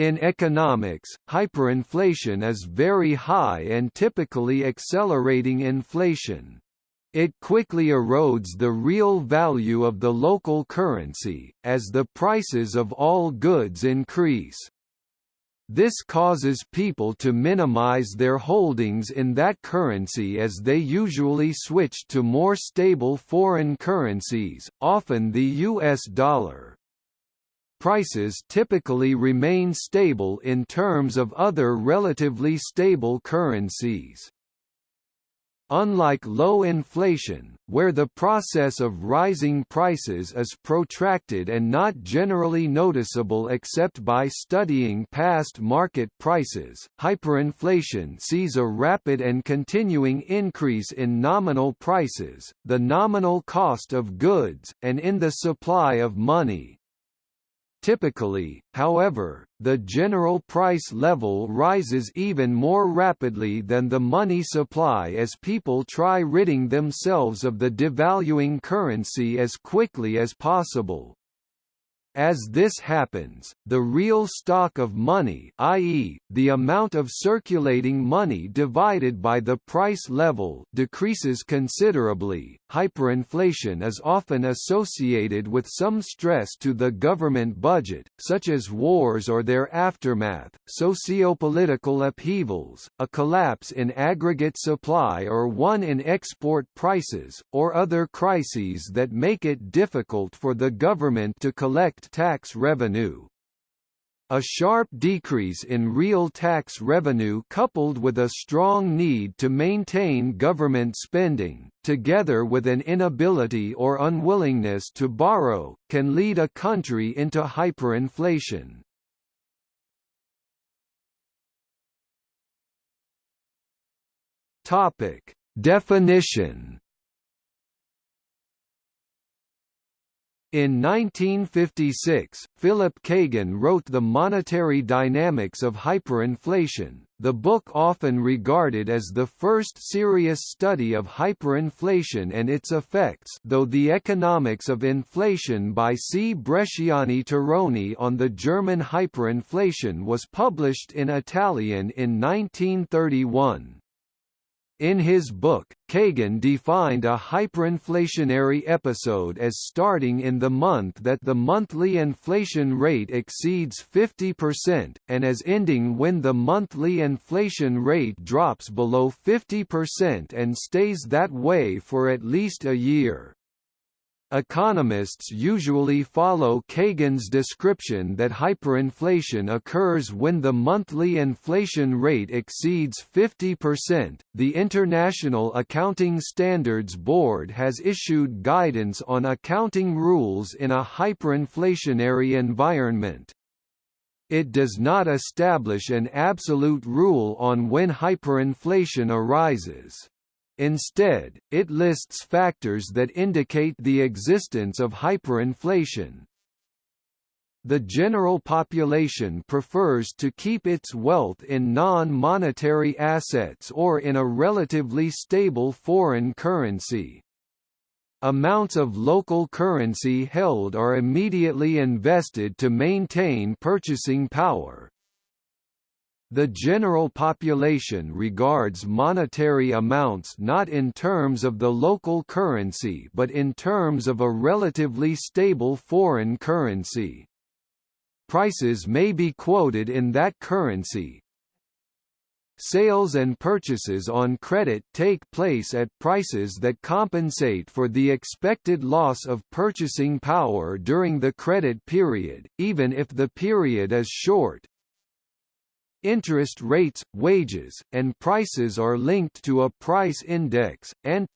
In economics, hyperinflation is very high and typically accelerating inflation. It quickly erodes the real value of the local currency, as the prices of all goods increase. This causes people to minimize their holdings in that currency as they usually switch to more stable foreign currencies, often the US dollar. Prices typically remain stable in terms of other relatively stable currencies. Unlike low inflation, where the process of rising prices is protracted and not generally noticeable except by studying past market prices, hyperinflation sees a rapid and continuing increase in nominal prices, the nominal cost of goods, and in the supply of money. Typically, however, the general price level rises even more rapidly than the money supply as people try ridding themselves of the devaluing currency as quickly as possible. As this happens, the real stock of money i.e., the amount of circulating money divided by the price level decreases considerably. Hyperinflation is often associated with some stress to the government budget, such as wars or their aftermath, socio-political upheavals, a collapse in aggregate supply or one in export prices, or other crises that make it difficult for the government to collect tax revenue. A sharp decrease in real tax revenue coupled with a strong need to maintain government spending, together with an inability or unwillingness to borrow, can lead a country into hyperinflation. Definition In 1956, Philip Cagan wrote The Monetary Dynamics of Hyperinflation, the book often regarded as the first serious study of hyperinflation and its effects though The Economics of Inflation by C. Bresciani Turroni on the German hyperinflation was published in Italian in 1931. In his book, Cagan defined a hyperinflationary episode as starting in the month that the monthly inflation rate exceeds 50%, and as ending when the monthly inflation rate drops below 50% and stays that way for at least a year. Economists usually follow Cagan's description that hyperinflation occurs when the monthly inflation rate exceeds 50%. The International Accounting Standards Board has issued guidance on accounting rules in a hyperinflationary environment. It does not establish an absolute rule on when hyperinflation arises. Instead, it lists factors that indicate the existence of hyperinflation. The general population prefers to keep its wealth in non-monetary assets or in a relatively stable foreign currency. Amounts of local currency held are immediately invested to maintain purchasing power, the general population regards monetary amounts not in terms of the local currency but in terms of a relatively stable foreign currency. Prices may be quoted in that currency. Sales and purchases on credit take place at prices that compensate for the expected loss of purchasing power during the credit period, even if the period is short. Interest rates, wages, and prices are linked to a price index, and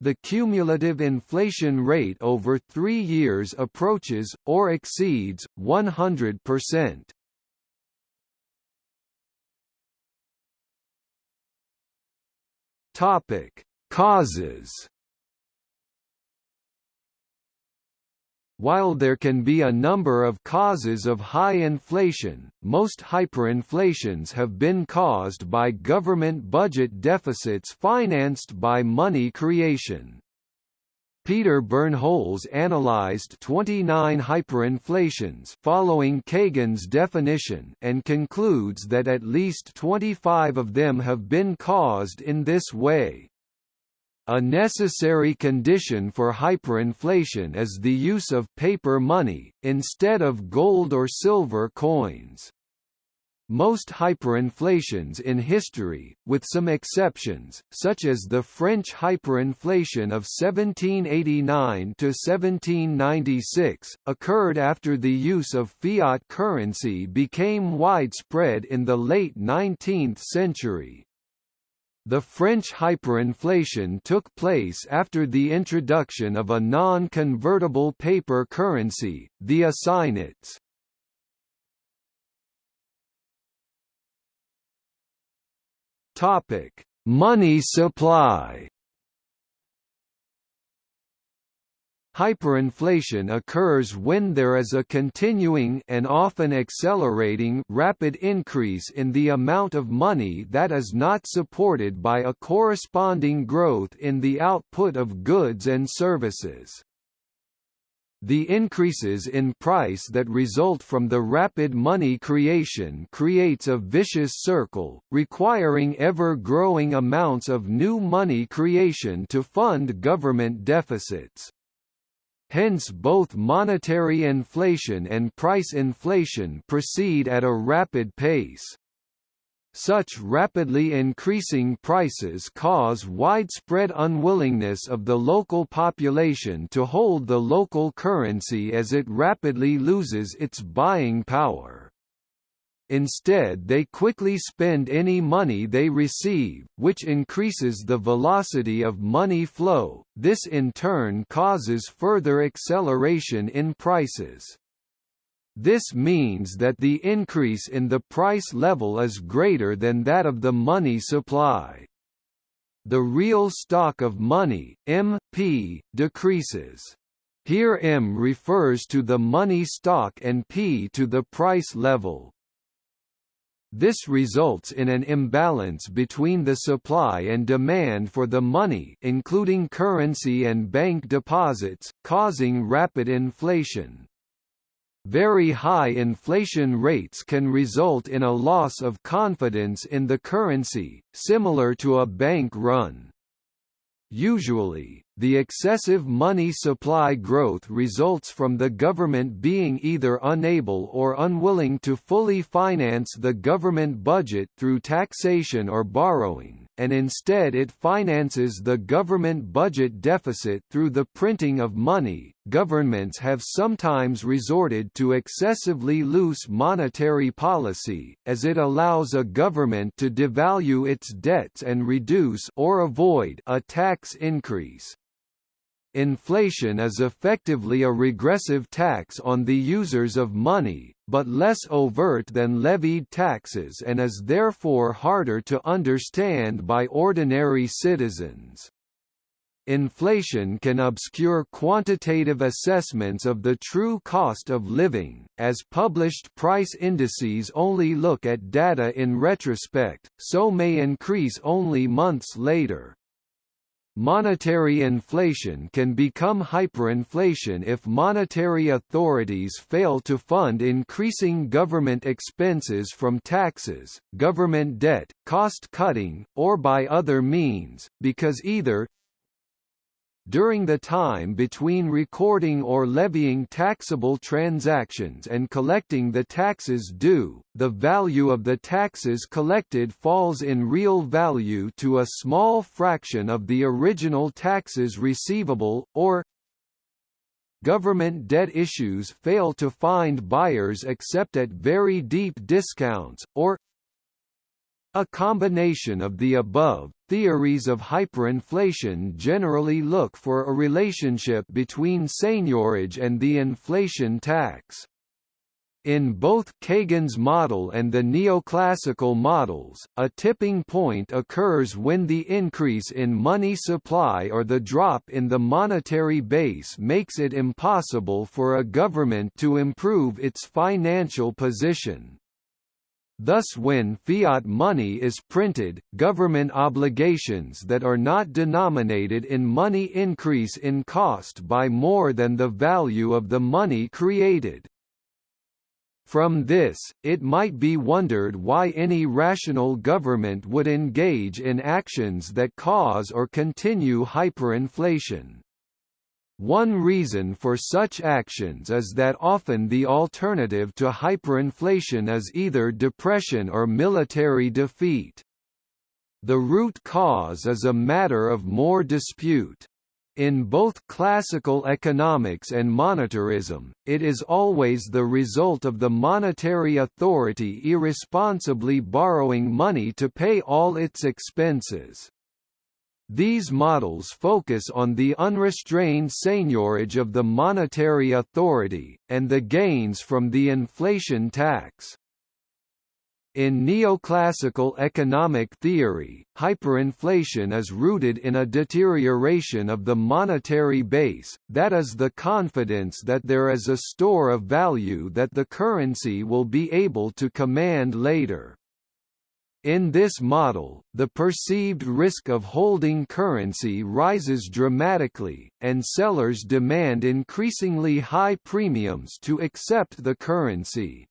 the cumulative inflation rate over three years approaches, or exceeds, 100%. Topic: Causes While there can be a number of causes of high inflation, most hyperinflations have been caused by government budget deficits financed by money creation. Peter Bernholz analyzed 29 hyperinflations following Cagan's definition and concludes that at least 25 of them have been caused in this way. A necessary condition for hyperinflation is the use of paper money, instead of gold or silver coins. Most hyperinflations in history, with some exceptions, such as the French hyperinflation of 1789–1796, occurred after the use of fiat currency became widespread in the late 19th century. The French hyperinflation took place after the introduction of a non-convertible paper currency, the assignats. Topic: Money supply. Hyperinflation occurs when there is a continuing and often accelerating rapid increase in the amount of money that is not supported by a corresponding growth in the output of goods and services. The increases in price that result from the rapid money creation creates a vicious circle, requiring ever-growing amounts of new money creation to fund government deficits. Hence both monetary inflation and price inflation proceed at a rapid pace. Such rapidly increasing prices cause widespread unwillingness of the local population to hold the local currency as it rapidly loses its buying power. Instead they quickly spend any money they receive, which increases the velocity of money flow, this in turn causes further acceleration in prices. This means that the increase in the price level is greater than that of the money supply. The real stock of money, MP, decreases. Here M refers to the money stock and P to the price level. This results in an imbalance between the supply and demand for the money including currency and bank deposits, causing rapid inflation. Very high inflation rates can result in a loss of confidence in the currency, similar to a bank run. Usually, the excessive money supply growth results from the government being either unable or unwilling to fully finance the government budget through taxation or borrowing and instead it finances the government budget deficit through the printing of money. Governments have sometimes resorted to excessively loose monetary policy, as it allows a government to devalue its debts and reduce or avoid a tax increase. Inflation is effectively a regressive tax on the users of money, but less overt than levied taxes and is therefore harder to understand by ordinary citizens. Inflation can obscure quantitative assessments of the true cost of living, as published price indices only look at data in retrospect, so may increase only months later. Monetary inflation can become hyperinflation if monetary authorities fail to fund increasing government expenses from taxes, government debt, cost-cutting, or by other means, because either during the time between recording or levying taxable transactions and collecting the taxes due, the value of the taxes collected falls in real value to a small fraction of the original taxes receivable, or government debt issues fail to find buyers except at very deep discounts, or a combination of the above, theories of hyperinflation generally look for a relationship between seigniorage and the inflation tax. In both Cagan's model and the neoclassical models, a tipping point occurs when the increase in money supply or the drop in the monetary base makes it impossible for a government to improve its financial position. Thus when fiat money is printed, government obligations that are not denominated in money increase in cost by more than the value of the money created. From this, it might be wondered why any rational government would engage in actions that cause or continue hyperinflation. One reason for such actions is that often the alternative to hyperinflation is either depression or military defeat. The root cause is a matter of more dispute. In both classical economics and monetarism, it is always the result of the monetary authority irresponsibly borrowing money to pay all its expenses. These models focus on the unrestrained seigniorage of the monetary authority, and the gains from the inflation tax. In neoclassical economic theory, hyperinflation is rooted in a deterioration of the monetary base, that is the confidence that there is a store of value that the currency will be able to command later. In this model, the perceived risk of holding currency rises dramatically, and sellers demand increasingly high premiums to accept the currency.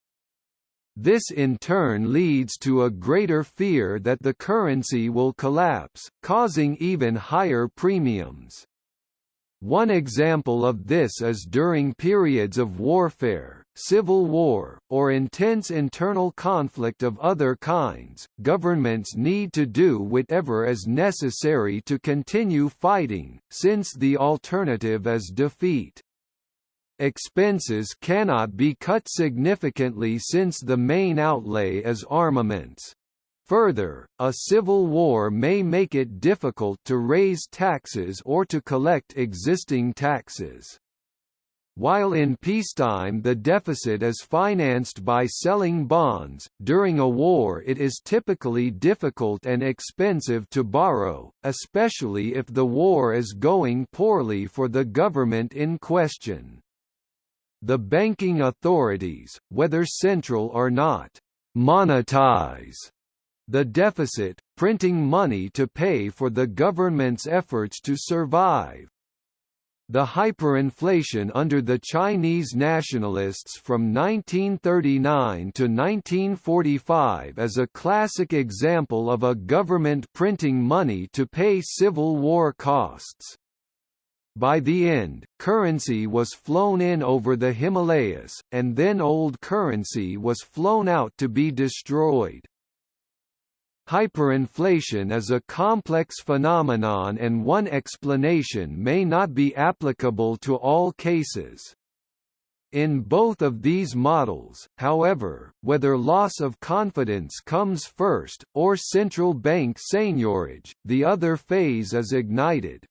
This in turn leads to a greater fear that the currency will collapse, causing even higher premiums. One example of this is during periods of warfare, civil war, or intense internal conflict of other kinds, governments need to do whatever is necessary to continue fighting, since the alternative is defeat. Expenses cannot be cut significantly since the main outlay is armaments. Further, a civil war may make it difficult to raise taxes or to collect existing taxes. While in peacetime the deficit is financed by selling bonds, during a war it is typically difficult and expensive to borrow, especially if the war is going poorly for the government in question. The banking authorities, whether central or not, monetize the deficit, printing money to pay for the government's efforts to survive. The hyperinflation under the Chinese nationalists from 1939 to 1945 is a classic example of a government printing money to pay civil war costs. By the end, currency was flown in over the Himalayas, and then old currency was flown out to be destroyed. Hyperinflation is a complex phenomenon and one explanation may not be applicable to all cases. In both of these models, however, whether loss of confidence comes first, or central bank seigniorage, the other phase is ignited.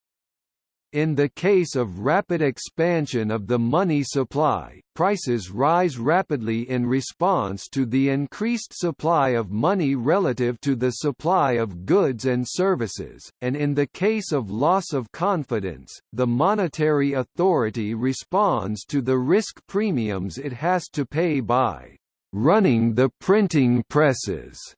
In the case of rapid expansion of the money supply, prices rise rapidly in response to the increased supply of money relative to the supply of goods and services, and in the case of loss of confidence, the monetary authority responds to the risk premiums it has to pay by running the printing presses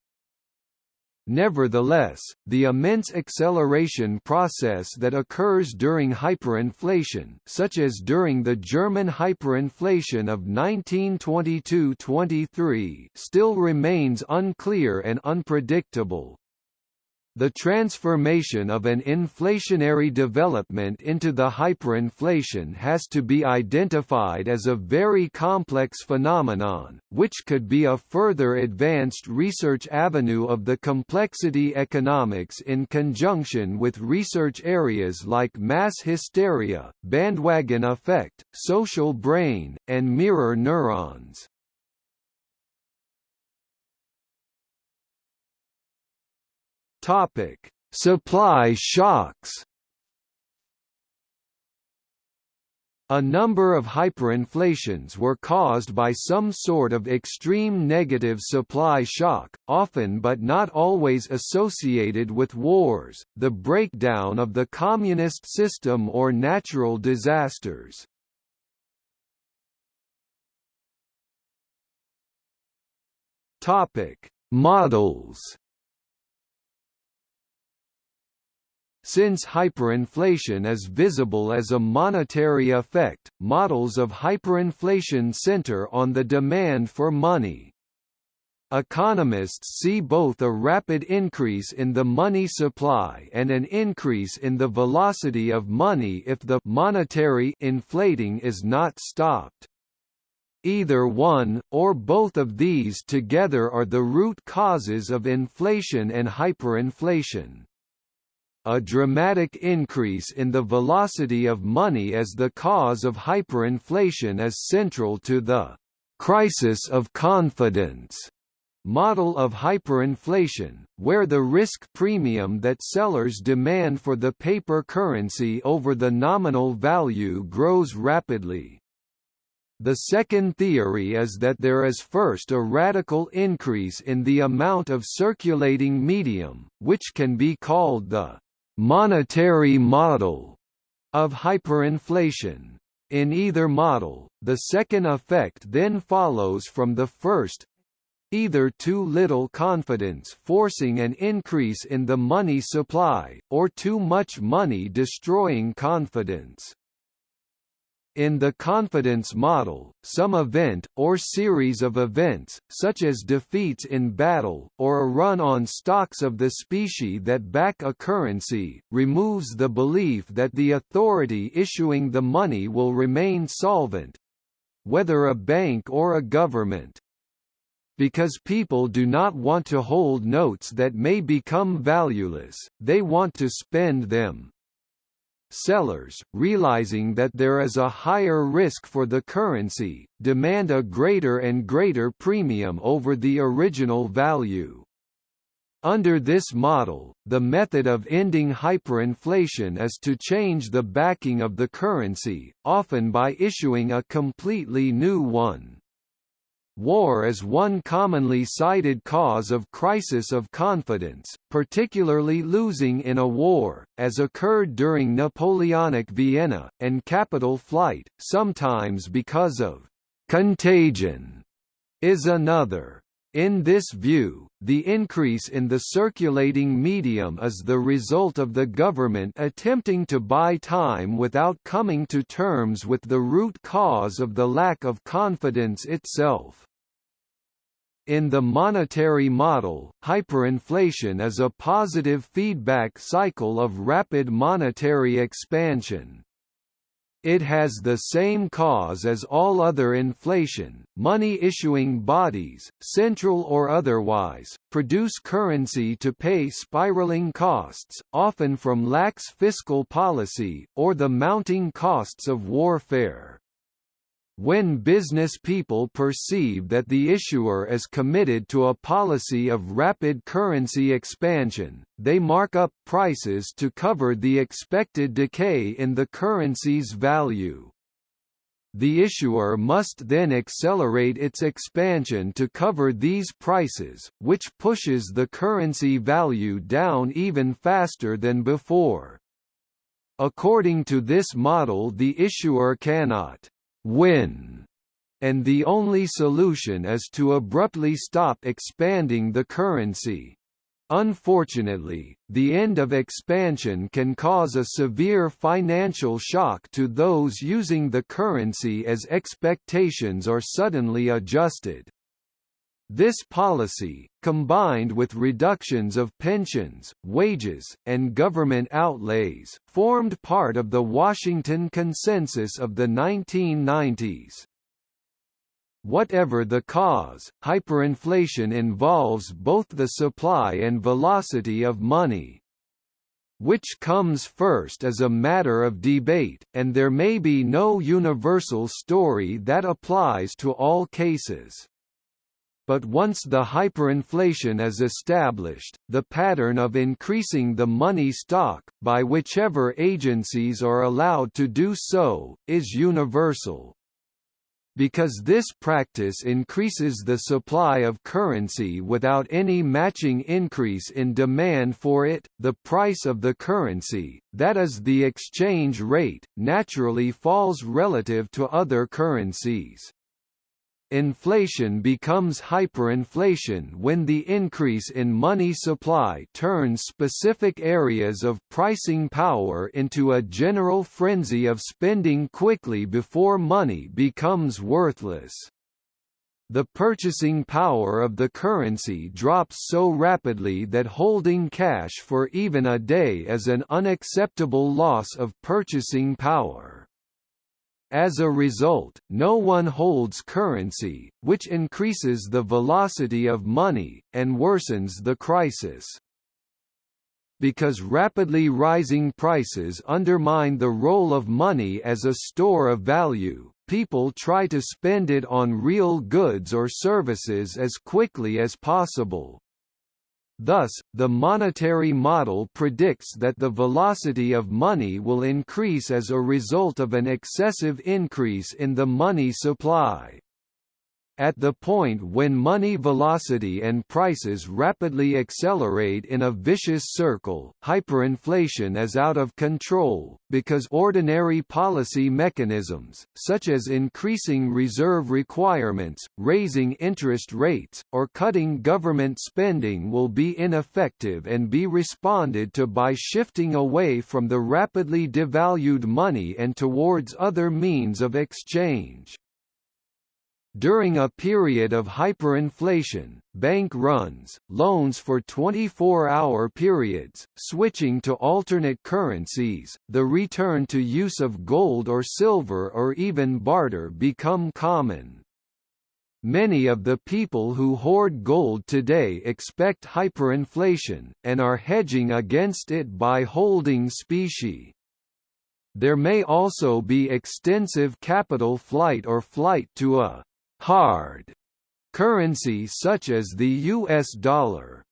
Nevertheless, the immense acceleration process that occurs during hyperinflation such as during the German hyperinflation of 1922–23 still remains unclear and unpredictable. The transformation of an inflationary development into the hyperinflation has to be identified as a very complex phenomenon, which could be a further advanced research avenue of the complexity economics in conjunction with research areas like mass hysteria, bandwagon effect, social brain, and mirror neurons. Topic: Supply shocks. A number of hyperinflations were caused by some sort of extreme negative supply shock, often but not always associated with wars, the breakdown of the communist system or natural disasters. Models Since hyperinflation is visible as a monetary effect, models of hyperinflation center on the demand for money. Economists see both a rapid increase in the money supply and an increase in the velocity of money if the monetary inflating is not stopped. Either one, or both of these together are the root causes of inflation and hyperinflation a dramatic increase in the velocity of money as the cause of hyperinflation is central to the crisis of confidence model of hyperinflation, where the risk premium that sellers demand for the paper currency over the nominal value grows rapidly. The second theory is that there is first a radical increase in the amount of circulating medium, which can be called the monetary model of hyperinflation. In either model, the second effect then follows from the first either too little confidence forcing an increase in the money supply, or too much money destroying confidence. In the confidence model, some event, or series of events, such as defeats in battle, or a run on stocks of the specie that back a currency, removes the belief that the authority issuing the money will remain solvent—whether a bank or a government because people do not want to hold notes that may become valueless, they want to spend them. Sellers, realizing that there is a higher risk for the currency, demand a greater and greater premium over the original value. Under this model, the method of ending hyperinflation is to change the backing of the currency, often by issuing a completely new one. War is one commonly cited cause of crisis of confidence, particularly losing in a war, as occurred during Napoleonic Vienna, and capital flight, sometimes because of contagion, is another. In this view, the increase in the circulating medium is the result of the government attempting to buy time without coming to terms with the root cause of the lack of confidence itself. In the monetary model, hyperinflation is a positive feedback cycle of rapid monetary expansion. It has the same cause as all other inflation. Money issuing bodies, central or otherwise, produce currency to pay spiraling costs, often from lax fiscal policy, or the mounting costs of warfare. When business people perceive that the issuer is committed to a policy of rapid currency expansion, they mark up prices to cover the expected decay in the currency's value. The issuer must then accelerate its expansion to cover these prices, which pushes the currency value down even faster than before. According to this model the issuer cannot win, and the only solution is to abruptly stop expanding the currency. Unfortunately, the end of expansion can cause a severe financial shock to those using the currency as expectations are suddenly adjusted. This policy, combined with reductions of pensions, wages, and government outlays, formed part of the Washington Consensus of the 1990s. Whatever the cause, hyperinflation involves both the supply and velocity of money. Which comes first is a matter of debate, and there may be no universal story that applies to all cases but once the hyperinflation is established, the pattern of increasing the money stock, by whichever agencies are allowed to do so, is universal. Because this practice increases the supply of currency without any matching increase in demand for it, the price of the currency, that is the exchange rate, naturally falls relative to other currencies. Inflation becomes hyperinflation when the increase in money supply turns specific areas of pricing power into a general frenzy of spending quickly before money becomes worthless. The purchasing power of the currency drops so rapidly that holding cash for even a day is an unacceptable loss of purchasing power. As a result, no one holds currency, which increases the velocity of money, and worsens the crisis. Because rapidly rising prices undermine the role of money as a store of value, people try to spend it on real goods or services as quickly as possible. Thus, the monetary model predicts that the velocity of money will increase as a result of an excessive increase in the money supply. At the point when money velocity and prices rapidly accelerate in a vicious circle, hyperinflation is out of control, because ordinary policy mechanisms, such as increasing reserve requirements, raising interest rates, or cutting government spending will be ineffective and be responded to by shifting away from the rapidly devalued money and towards other means of exchange. During a period of hyperinflation, bank runs, loans for 24-hour periods, switching to alternate currencies, the return to use of gold or silver or even barter become common. Many of the people who hoard gold today expect hyperinflation, and are hedging against it by holding specie. There may also be extensive capital flight or flight to a hard currency such as the US dollar.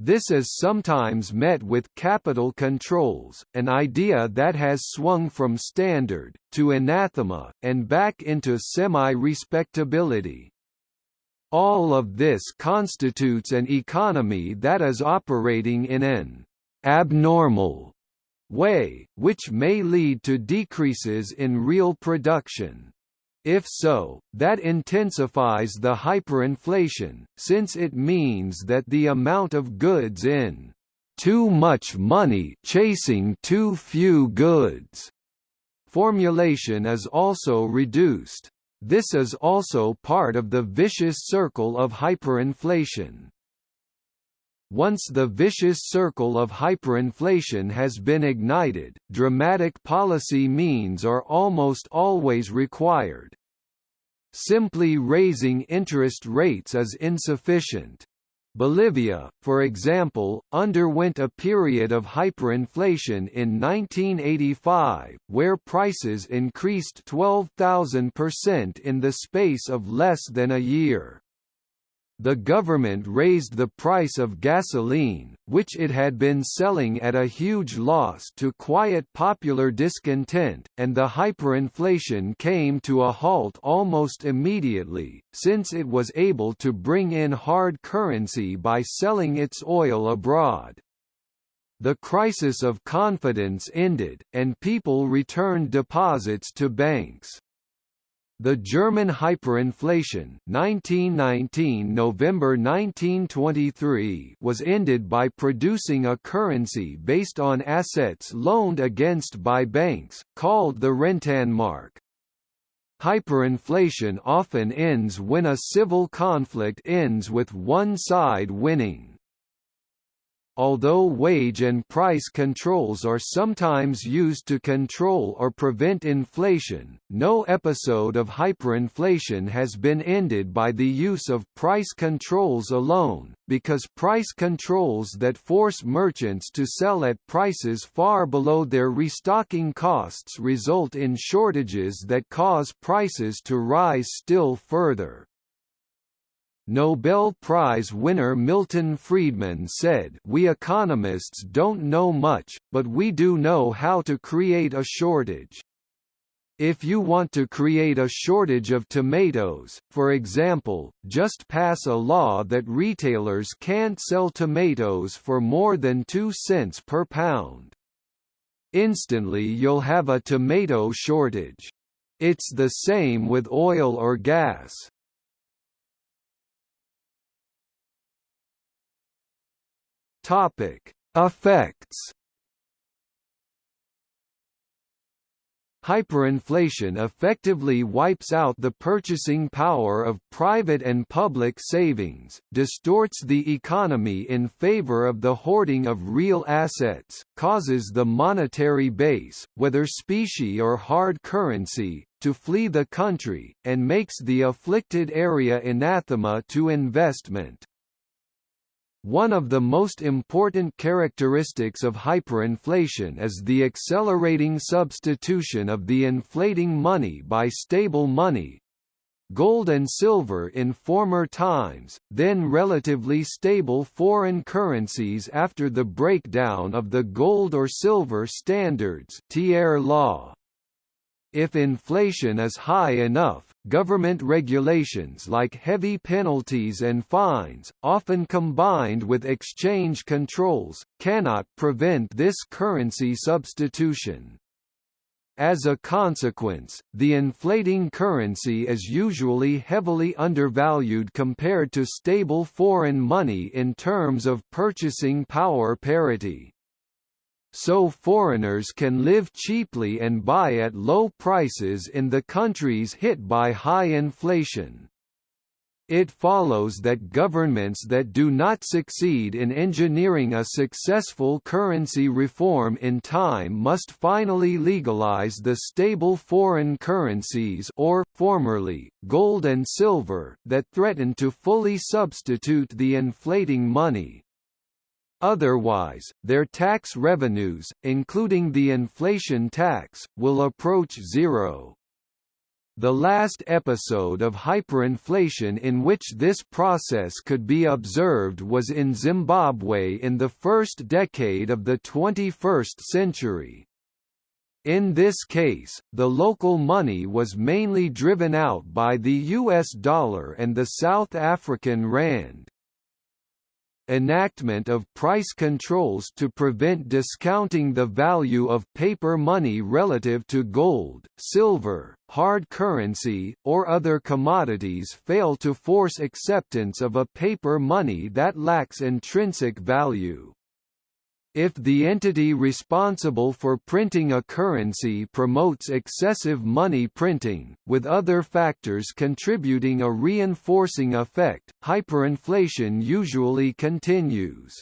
This is sometimes met with capital controls, an idea that has swung from standard, to anathema, and back into semi-respectability. All of this constitutes an economy that is operating in an abnormal way, which may lead to decreases in real production. If so, that intensifies the hyperinflation, since it means that the amount of goods in too much money chasing too few goods formulation is also reduced. This is also part of the vicious circle of hyperinflation. Once the vicious circle of hyperinflation has been ignited, dramatic policy means are almost always required. Simply raising interest rates is insufficient. Bolivia, for example, underwent a period of hyperinflation in 1985, where prices increased 12,000% in the space of less than a year the government raised the price of gasoline, which it had been selling at a huge loss to quiet popular discontent, and the hyperinflation came to a halt almost immediately, since it was able to bring in hard currency by selling its oil abroad. The crisis of confidence ended, and people returned deposits to banks. The German hyperinflation 1919 November 1923 was ended by producing a currency based on assets loaned against by banks, called the Rentenmark. Hyperinflation often ends when a civil conflict ends with one side winning. Although wage and price controls are sometimes used to control or prevent inflation, no episode of hyperinflation has been ended by the use of price controls alone, because price controls that force merchants to sell at prices far below their restocking costs result in shortages that cause prices to rise still further. Nobel Prize winner Milton Friedman said we economists don't know much, but we do know how to create a shortage. If you want to create a shortage of tomatoes, for example, just pass a law that retailers can't sell tomatoes for more than 2 cents per pound. Instantly you'll have a tomato shortage. It's the same with oil or gas. Topic: Effects Hyperinflation effectively wipes out the purchasing power of private and public savings, distorts the economy in favor of the hoarding of real assets, causes the monetary base, whether specie or hard currency, to flee the country, and makes the afflicted area anathema to investment. One of the most important characteristics of hyperinflation is the accelerating substitution of the inflating money by stable money, gold and silver in former times, then relatively stable foreign currencies after the breakdown of the gold or silver standards Thiers law. If inflation is high enough, government regulations like heavy penalties and fines, often combined with exchange controls, cannot prevent this currency substitution. As a consequence, the inflating currency is usually heavily undervalued compared to stable foreign money in terms of purchasing power parity so foreigners can live cheaply and buy at low prices in the countries hit by high inflation. It follows that governments that do not succeed in engineering a successful currency reform in time must finally legalize the stable foreign currencies or, formerly, gold and silver that threaten to fully substitute the inflating money. Otherwise, their tax revenues, including the inflation tax, will approach zero. The last episode of hyperinflation in which this process could be observed was in Zimbabwe in the first decade of the 21st century. In this case, the local money was mainly driven out by the US dollar and the South African rand enactment of price controls to prevent discounting the value of paper money relative to gold, silver, hard currency, or other commodities fail to force acceptance of a paper money that lacks intrinsic value. If the entity responsible for printing a currency promotes excessive money printing, with other factors contributing a reinforcing effect, hyperinflation usually continues.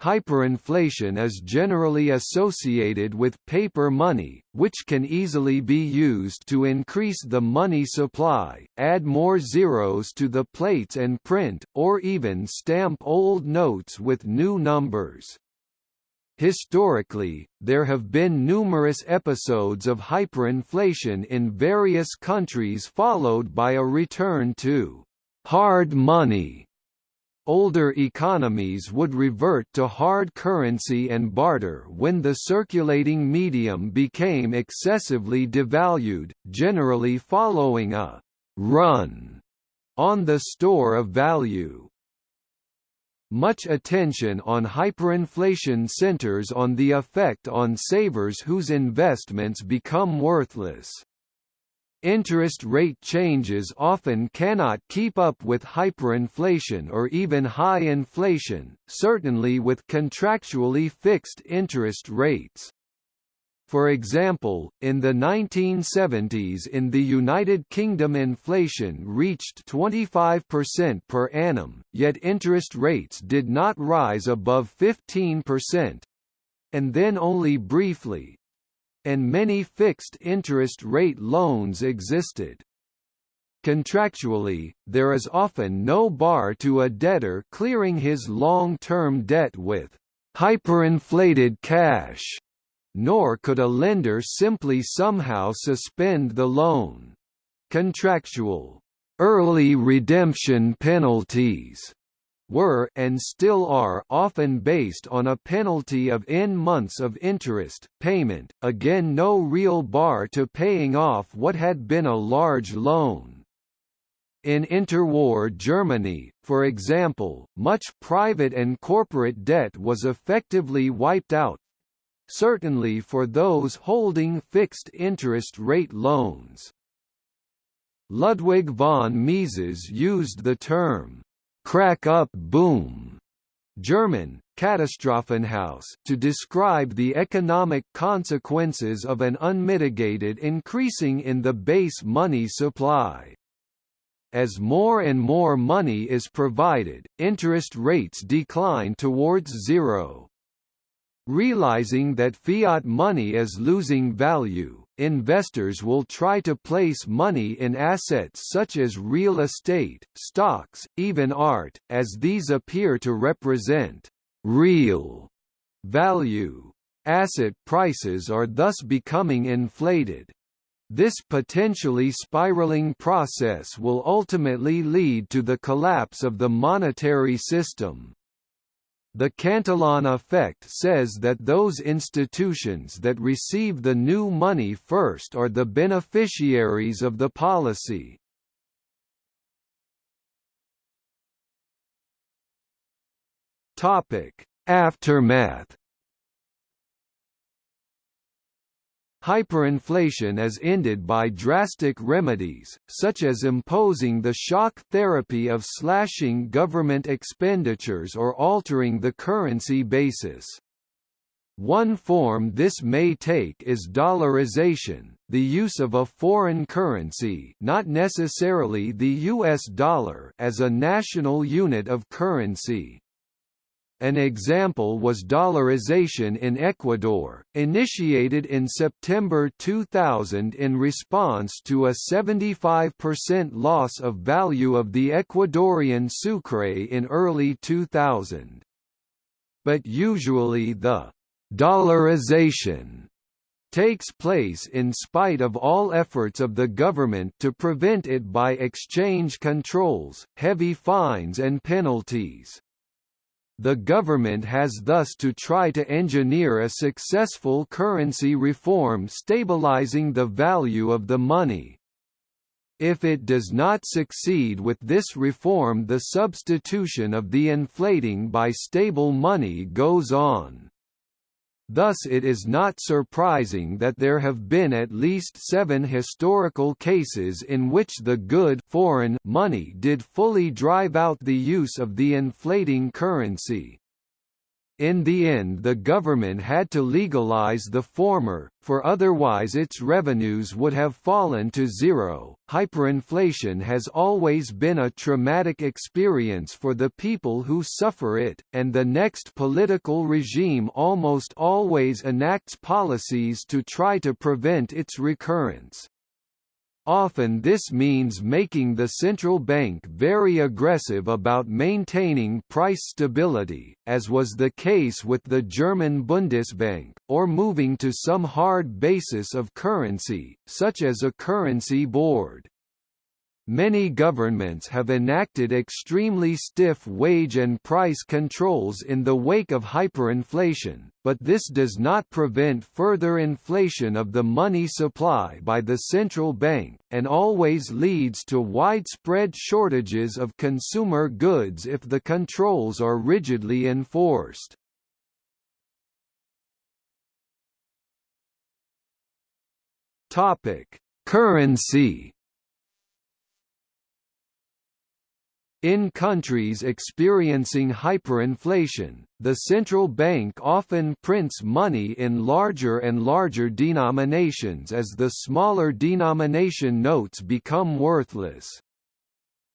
Hyperinflation is generally associated with paper money, which can easily be used to increase the money supply, add more zeros to the plates and print, or even stamp old notes with new numbers. Historically, there have been numerous episodes of hyperinflation in various countries followed by a return to hard money. Older economies would revert to hard currency and barter when the circulating medium became excessively devalued, generally following a «run» on the store of value. Much attention on hyperinflation centers on the effect on savers whose investments become worthless. Interest rate changes often cannot keep up with hyperinflation or even high inflation, certainly with contractually fixed interest rates. For example, in the 1970s in the United Kingdom inflation reached 25% per annum, yet interest rates did not rise above 15%—and then only briefly. And many fixed interest rate loans existed. Contractually, there is often no bar to a debtor clearing his long-term debt with hyperinflated cash nor could a lender simply somehow suspend the loan. Contractual early redemption penalties were and still are often based on a penalty of n months of interest payment, again no real bar to paying off what had been a large loan. In interwar Germany, for example, much private and corporate debt was effectively wiped out, certainly for those holding fixed interest rate loans. Ludwig von Mises used the term, crack up boom, German, Katastrophenhausse to describe the economic consequences of an unmitigated increasing in the base money supply. As more and more money is provided, interest rates decline towards zero. Realizing that fiat money is losing value, investors will try to place money in assets such as real estate, stocks, even art, as these appear to represent real value. Asset prices are thus becoming inflated. This potentially spiraling process will ultimately lead to the collapse of the monetary system. The Cantillon effect says that those institutions that receive the new money first are the beneficiaries of the policy. Aftermath Hyperinflation is ended by drastic remedies, such as imposing the shock therapy of slashing government expenditures or altering the currency basis. One form this may take is dollarization, the use of a foreign currency not necessarily the US dollar as a national unit of currency. An example was dollarization in Ecuador, initiated in September 2000 in response to a 75% loss of value of the Ecuadorian sucre in early 2000. But usually the dollarization takes place in spite of all efforts of the government to prevent it by exchange controls, heavy fines and penalties. The government has thus to try to engineer a successful currency reform stabilizing the value of the money. If it does not succeed with this reform the substitution of the inflating by stable money goes on. Thus it is not surprising that there have been at least seven historical cases in which the good foreign money did fully drive out the use of the inflating currency. In the end the government had to legalize the former, for otherwise its revenues would have fallen to zero. Hyperinflation has always been a traumatic experience for the people who suffer it, and the next political regime almost always enacts policies to try to prevent its recurrence. Often this means making the central bank very aggressive about maintaining price stability, as was the case with the German Bundesbank, or moving to some hard basis of currency, such as a currency board. Many governments have enacted extremely stiff wage and price controls in the wake of hyperinflation, but this does not prevent further inflation of the money supply by the central bank, and always leads to widespread shortages of consumer goods if the controls are rigidly enforced. Currency In countries experiencing hyperinflation, the central bank often prints money in larger and larger denominations as the smaller denomination notes become worthless.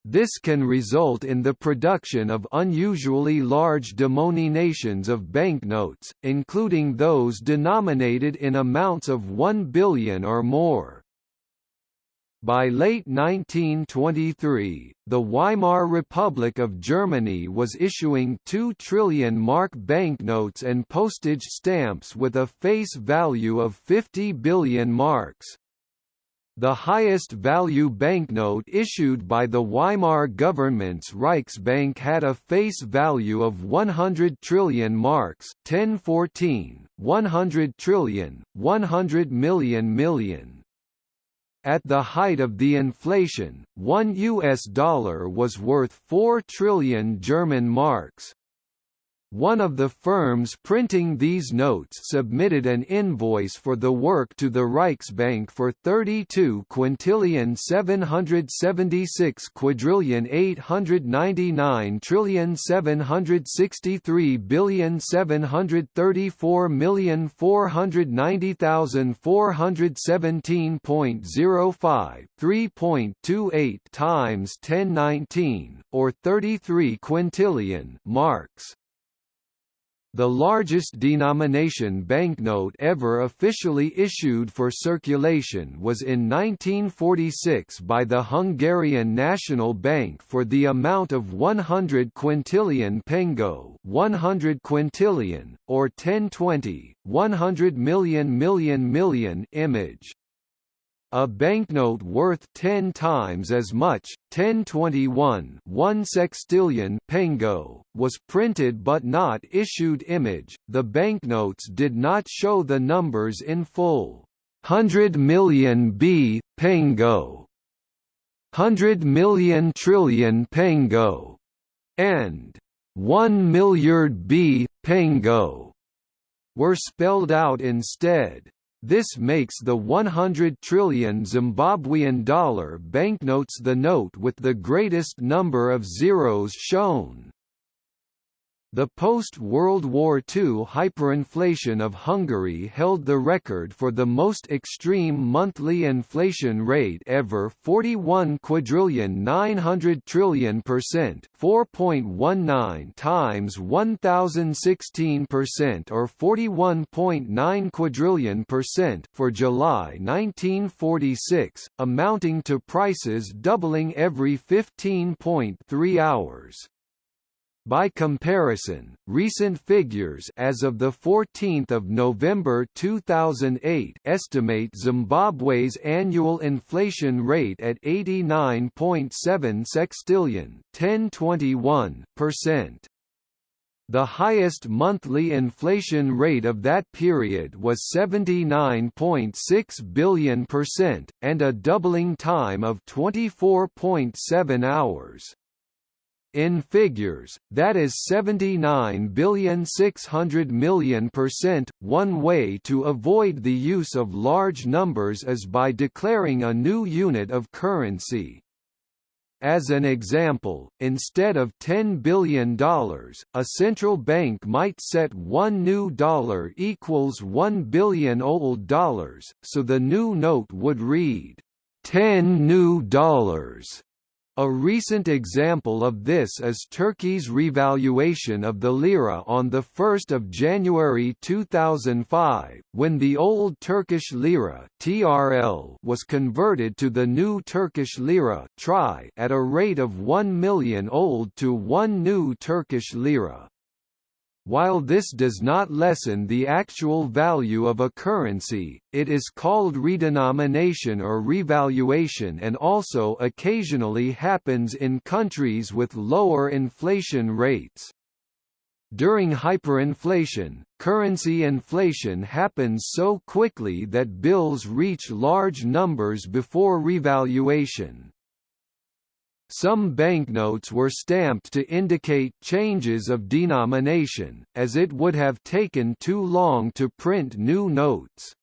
This can result in the production of unusually large denominations of banknotes, including those denominated in amounts of 1 billion or more. By late 1923, the Weimar Republic of Germany was issuing 2 trillion mark banknotes and postage stamps with a face value of 50 billion marks. The highest value banknote issued by the Weimar government's Reichsbank had a face value of 100 trillion marks 1014, 100 trillion, 100 million million. At the height of the inflation, one US dollar was worth 4 trillion German marks. One of the firms printing these notes submitted an invoice for the work to the Reichsbank for 32 quintillion 776 quadrillion 899 trillion 763 billion 734 million 490,417.05 3.28 times 1019 or 33 quintillion marks. The largest denomination banknote ever officially issued for circulation was in 1946 by the Hungarian National Bank for the amount of 100 quintillion pengo 100 quintillion, or 1020, 100 million million million image. A banknote worth 10 times as much, 1021 1 sextillion pengo, was printed but not issued image. The banknotes did not show the numbers in full. 100 million B pengo, 100 million trillion pengo, and 1 milliard B pengo were spelled out instead. This makes the 100 trillion Zimbabwean dollar banknotes the note with the greatest number of zeros shown. The post-World War II hyperinflation of Hungary held the record for the most extreme monthly inflation rate ever 41 quadrillion 900 trillion percent 4.19 times 1016 percent or 41.9 quadrillion percent for July 1946, amounting to prices doubling every 15.3 hours. By comparison, recent figures as of the 14th of November 2008 estimate Zimbabwe's annual inflation rate at 89.7 sextillion, 1021%. The highest monthly inflation rate of that period was 79.6 billion percent, and a doubling time of 24.7 hours. In figures, that is 79 billion 600 million percent. One way to avoid the use of large numbers is by declaring a new unit of currency. As an example, instead of $10 billion, a central bank might set one new dollar equals 1 billion old dollars, so the new note would read, 10 new dollars a recent example of this is Turkey's revaluation of the lira on 1 January 2005, when the old Turkish lira (TRL) was converted to the new Turkish lira (TRY) at a rate of 1 million old to 1 new Turkish lira. While this does not lessen the actual value of a currency, it is called redenomination or revaluation and also occasionally happens in countries with lower inflation rates. During hyperinflation, currency inflation happens so quickly that bills reach large numbers before revaluation. Some banknotes were stamped to indicate changes of denomination, as it would have taken too long to print new notes.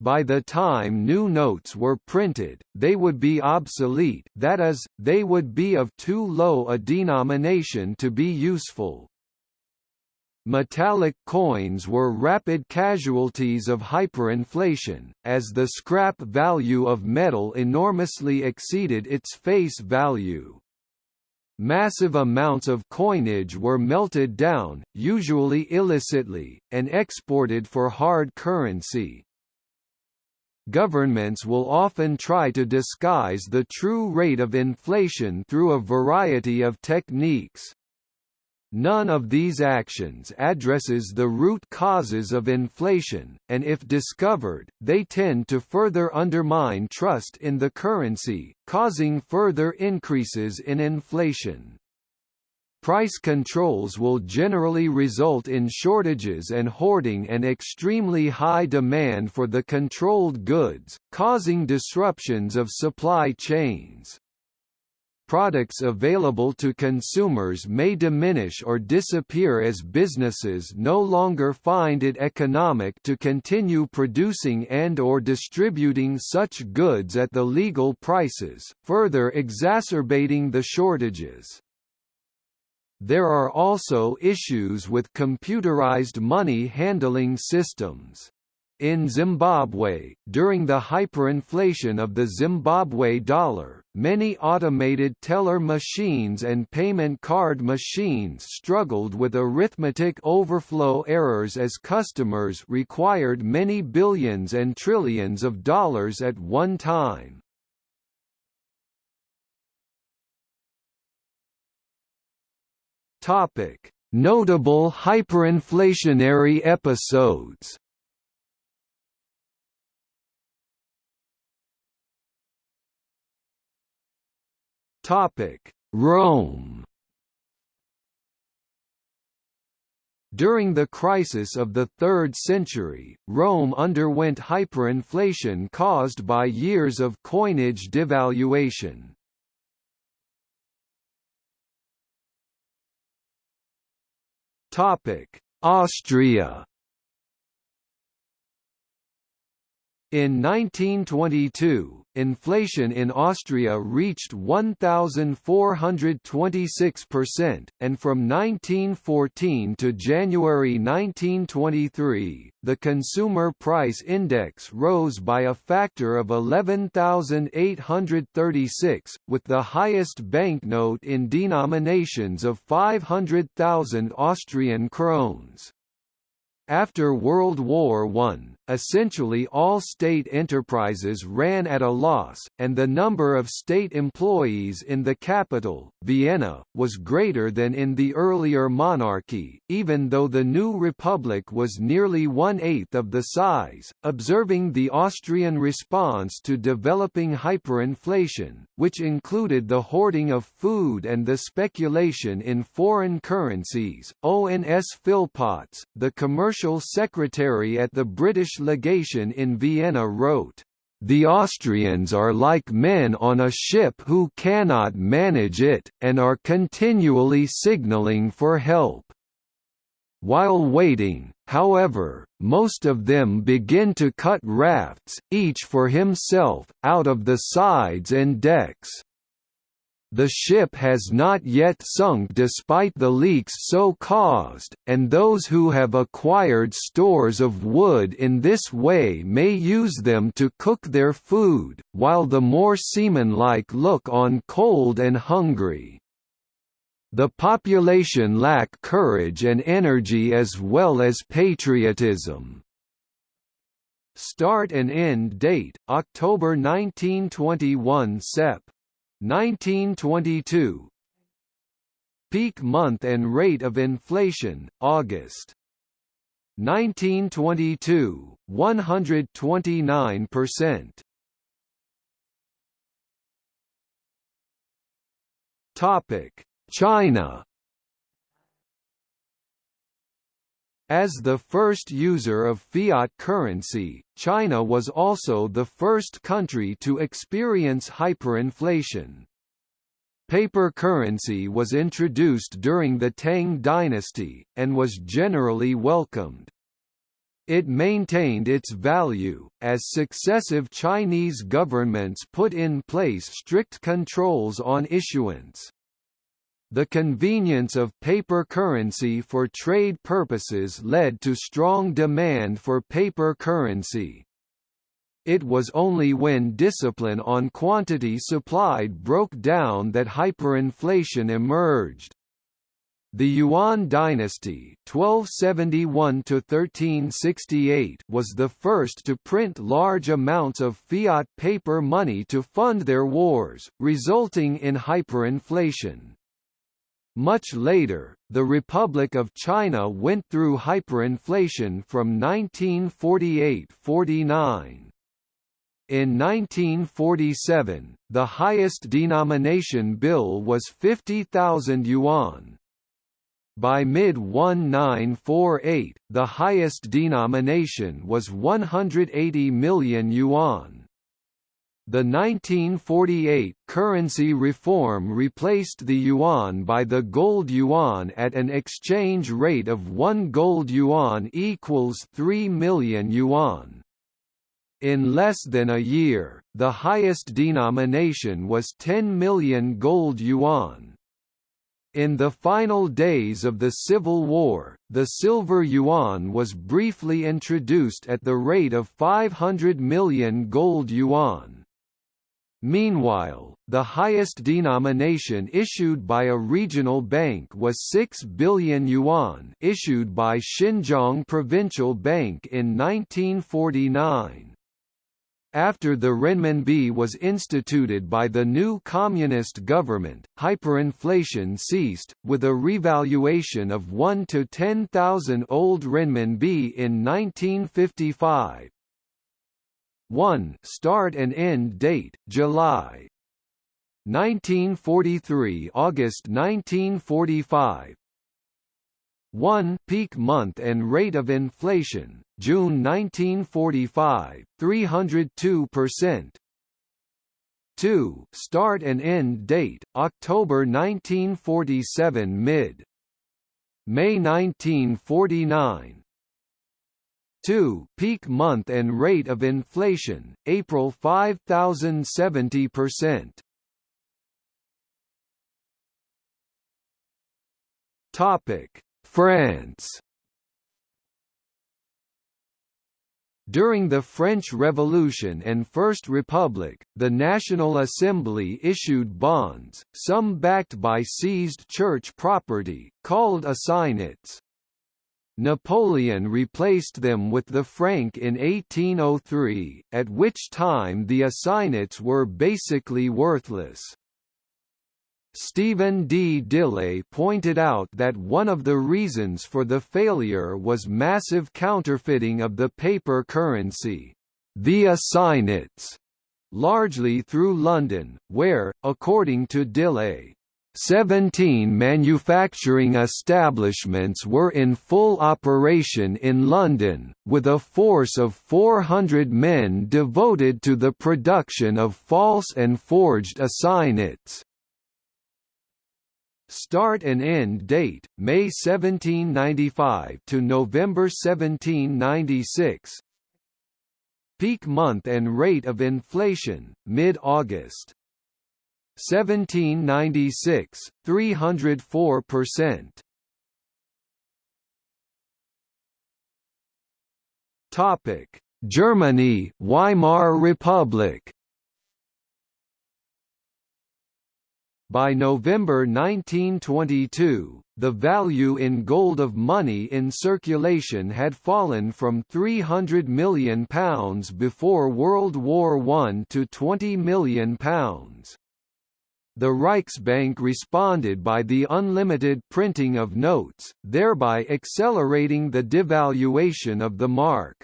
By the time new notes were printed, they would be obsolete that is, they would be of too low a denomination to be useful. Metallic coins were rapid casualties of hyperinflation, as the scrap value of metal enormously exceeded its face value. Massive amounts of coinage were melted down, usually illicitly, and exported for hard currency. Governments will often try to disguise the true rate of inflation through a variety of techniques. None of these actions addresses the root causes of inflation, and if discovered, they tend to further undermine trust in the currency, causing further increases in inflation. Price controls will generally result in shortages and hoarding and extremely high demand for the controlled goods, causing disruptions of supply chains. Products available to consumers may diminish or disappear as businesses no longer find it economic to continue producing and or distributing such goods at the legal prices, further exacerbating the shortages. There are also issues with computerized money handling systems. In Zimbabwe, during the hyperinflation of the Zimbabwe dollar, many automated teller machines and payment card machines struggled with arithmetic overflow errors as customers required many billions and trillions of dollars at one time. Notable hyperinflationary episodes. Topic: Rome. During the crisis of the 3rd century, Rome underwent hyperinflation caused by years of coinage devaluation. Austria. In 1922, inflation in Austria reached 1,426%, and from 1914 to January 1923, the Consumer Price Index rose by a factor of 11,836, with the highest banknote in denominations of 500,000 Austrian krones. After World War I, essentially all state enterprises ran at a loss, and the number of state employees in the capital, Vienna, was greater than in the earlier monarchy, even though the new republic was nearly one-eighth of the size. Observing the Austrian response to developing hyperinflation, which included the hoarding of food and the speculation in foreign currencies, ONS Philpotts, the commercial secretary at the British legation in Vienna wrote, the Austrians are like men on a ship who cannot manage it, and are continually signaling for help. While waiting, however, most of them begin to cut rafts, each for himself, out of the sides and decks. The ship has not yet sunk despite the leaks so caused, and those who have acquired stores of wood in this way may use them to cook their food, while the more seaman-like look on cold and hungry. The population lack courage and energy as well as patriotism. Start and end date, October 1921 Sep. 1922 Peak month and rate of inflation, August. 1922, 129%. Topic: China As the first user of fiat currency, China was also the first country to experience hyperinflation. Paper currency was introduced during the Tang dynasty, and was generally welcomed. It maintained its value, as successive Chinese governments put in place strict controls on issuance. The convenience of paper currency for trade purposes led to strong demand for paper currency. It was only when discipline on quantity supplied broke down that hyperinflation emerged. The Yuan dynasty 1271 was the first to print large amounts of fiat paper money to fund their wars, resulting in hyperinflation. Much later, the Republic of China went through hyperinflation from 1948–49. In 1947, the highest denomination bill was 50,000 yuan. By mid-1948, the highest denomination was 180 million yuan. The 1948 currency reform replaced the yuan by the gold yuan at an exchange rate of 1 gold yuan equals 3 million yuan. In less than a year, the highest denomination was 10 million gold yuan. In the final days of the Civil War, the silver yuan was briefly introduced at the rate of 500 million gold yuan. Meanwhile, the highest denomination issued by a regional bank was 6 billion yuan issued by Xinjiang Provincial Bank in 1949. After the renminbi was instituted by the new communist government, hyperinflation ceased, with a revaluation of 1 to 10,000 old renminbi in 1955. 1 Start and end date, July 1943 August 1945 1 peak month and rate of inflation, June 1945, 302%. 2 start and end date, October 1947 mid. May 1949. 2 peak month and rate of inflation, April 5070%. Topic France During the French Revolution and First Republic, the National Assembly issued bonds, some backed by seized church property, called assignats. Napoleon replaced them with the franc in 1803, at which time the assignats were basically worthless. Stephen D. Dillaye pointed out that one of the reasons for the failure was massive counterfeiting of the paper currency, the assignats, largely through London, where, according to Dillaye, 17 manufacturing establishments were in full operation in London, with a force of 400 men devoted to the production of false and forged assignats. Start and end date: May 1795 to November 1796. Peak month and rate of inflation: mid-August. 1796, 304%. Topic: Germany, Weimar Republic. By November 1922, the value in gold of money in circulation had fallen from £300 million before World War I to £20 million. The Reichsbank responded by the unlimited printing of notes, thereby accelerating the devaluation of the mark.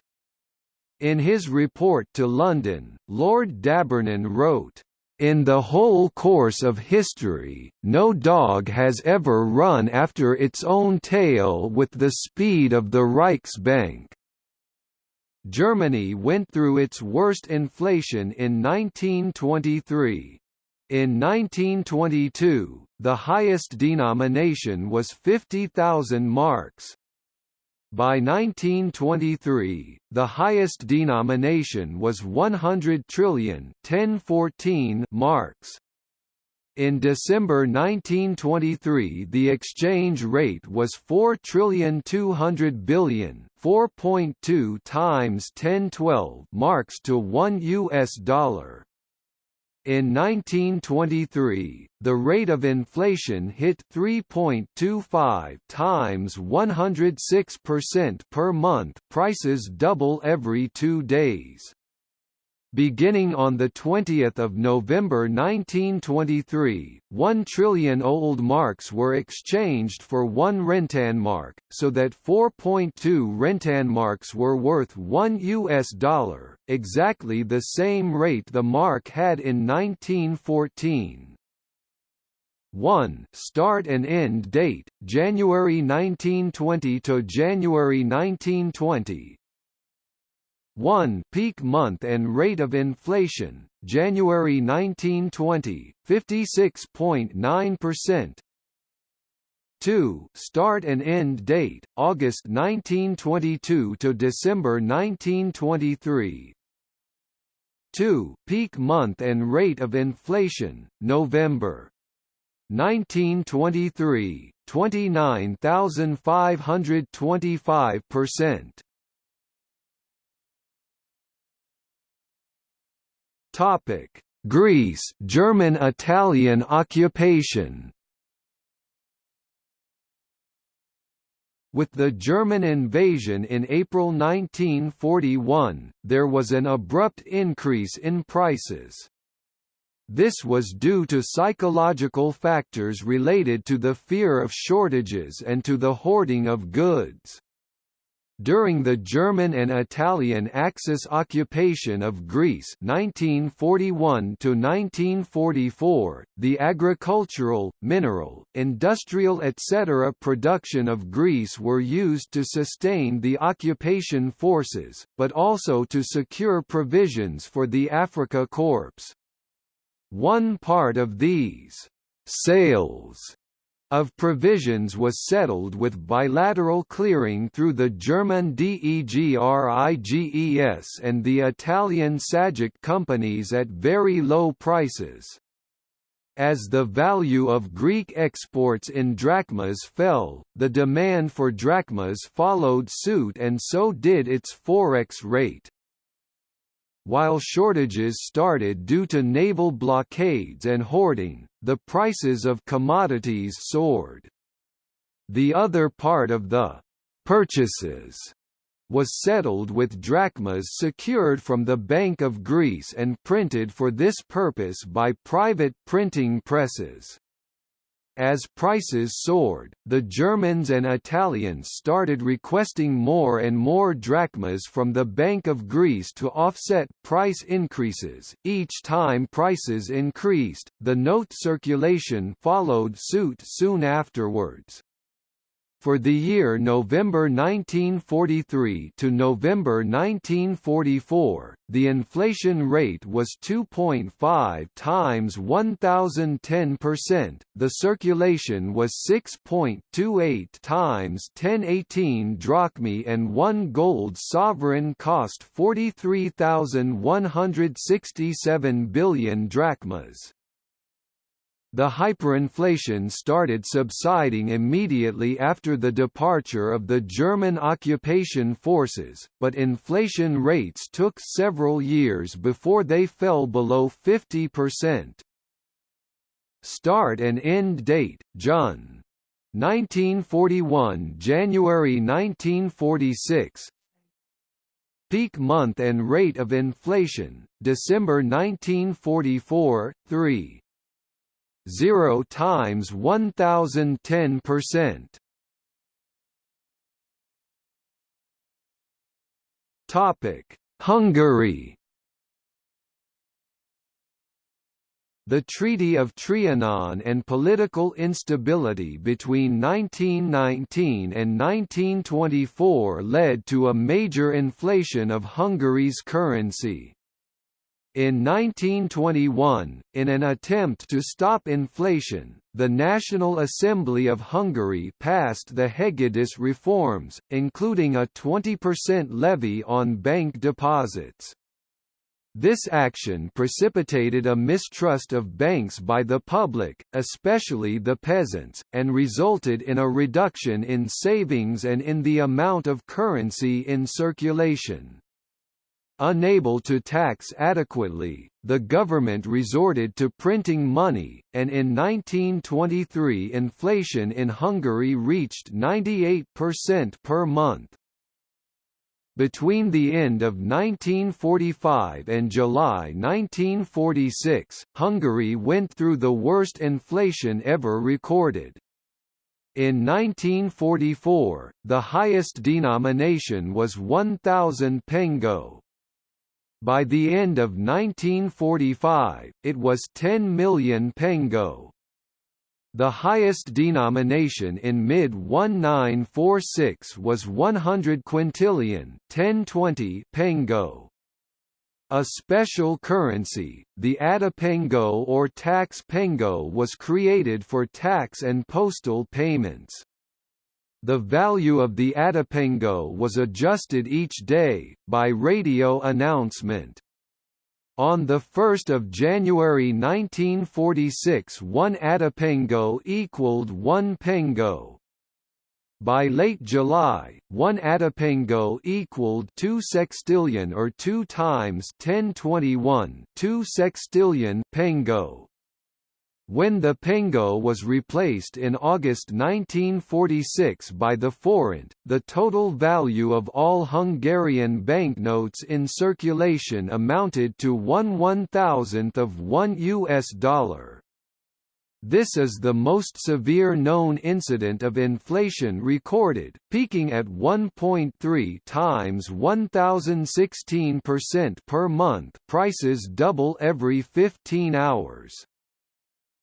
In his report to London, Lord D'Abernon wrote, in the whole course of history, no dog has ever run after its own tail with the speed of the Reichsbank. Germany went through its worst inflation in 1923. In 1922, the highest denomination was 50,000 marks. By 1923, the highest denomination was 100 trillion 1014 marks. In December 1923 the exchange rate was 4 trillion 200 billion 4.2 times 1012 marks to 1 US dollar. In 1923, the rate of inflation hit 3.25 times 106% per month prices double every two days. Beginning on 20 November 1923, 1 trillion old marks were exchanged for 1 rentenmark, so that 4.2 rentenmarks were worth 1 US dollar, exactly the same rate the mark had in 1914. 1 Start and end date, January 1920 to January 1920 1 peak month and rate of inflation, January 1920, 56.9%. 2 start and end date, August 1922 to December 1923. 2 peak month and rate of inflation, November 1923, 29,525%. Topic: Greece, German-Italian occupation. With the German invasion in April 1941, there was an abrupt increase in prices. This was due to psychological factors related to the fear of shortages and to the hoarding of goods. During the German and Italian Axis occupation of Greece 1941 1944, the agricultural, mineral, industrial etc. production of Greece were used to sustain the occupation forces, but also to secure provisions for the Afrika Korps. One part of these sales of provisions was settled with bilateral clearing through the German DEGRIGES and the Italian SAGIC companies at very low prices. As the value of Greek exports in drachmas fell, the demand for drachmas followed suit and so did its forex rate. While shortages started due to naval blockades and hoarding, the prices of commodities soared. The other part of the purchases was settled with drachmas secured from the Bank of Greece and printed for this purpose by private printing presses. As prices soared, the Germans and Italians started requesting more and more drachmas from the Bank of Greece to offset price increases. Each time prices increased, the note circulation followed suit soon afterwards. For the year November 1943 to November 1944, the inflation rate was 2.5 times 1010%, the circulation was 6.28 times 1018 drachmae and 1 gold sovereign cost 43,167 billion drachmas. The hyperinflation started subsiding immediately after the departure of the German occupation forces, but inflation rates took several years before they fell below 50%. Start and end date, Jun. 1941 January 1946 Peak month and rate of inflation, December 1944, 3 0 times 1010 percent. Topic: Hungary. The Treaty of Trianon and political instability between 1919 and 1924 led to a major inflation of Hungary's currency. In 1921, in an attempt to stop inflation, the National Assembly of Hungary passed the Hegedűs reforms, including a 20% levy on bank deposits. This action precipitated a mistrust of banks by the public, especially the peasants, and resulted in a reduction in savings and in the amount of currency in circulation. Unable to tax adequately, the government resorted to printing money, and in 1923 inflation in Hungary reached 98% per month. Between the end of 1945 and July 1946, Hungary went through the worst inflation ever recorded. In 1944, the highest denomination was 1,000 pengo, by the end of 1945, it was 10 million pengo. The highest denomination in mid-1946 was 100 quintillion 1020 pengo. A special currency, the Adapengo or tax pengo was created for tax and postal payments. The value of the Adapengo was adjusted each day, by radio announcement. On 1 January 1946 one Adapengo equaled one pengo. By late July, one Adapengo equaled 2 sextillion or 2 times 1021 2 sextillion pengo. When the pengo was replaced in August 1946 by the forint, the total value of all Hungarian banknotes in circulation amounted to one one-thousandth of one US dollar. This is the most severe known incident of inflation recorded, peaking at 1.3 times 1016% per month prices double every 15 hours.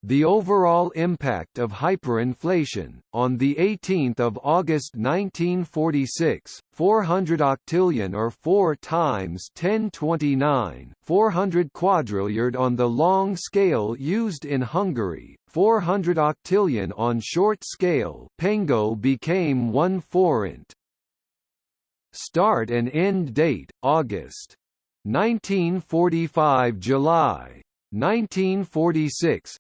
The overall impact of hyperinflation, on 18 August 1946, 400 octillion or 4 times 1029, 400 quadrilliard on the long scale used in Hungary, 400 octillion on short scale pengo became 1 forint. Start and end date, August. 1945 July. 1946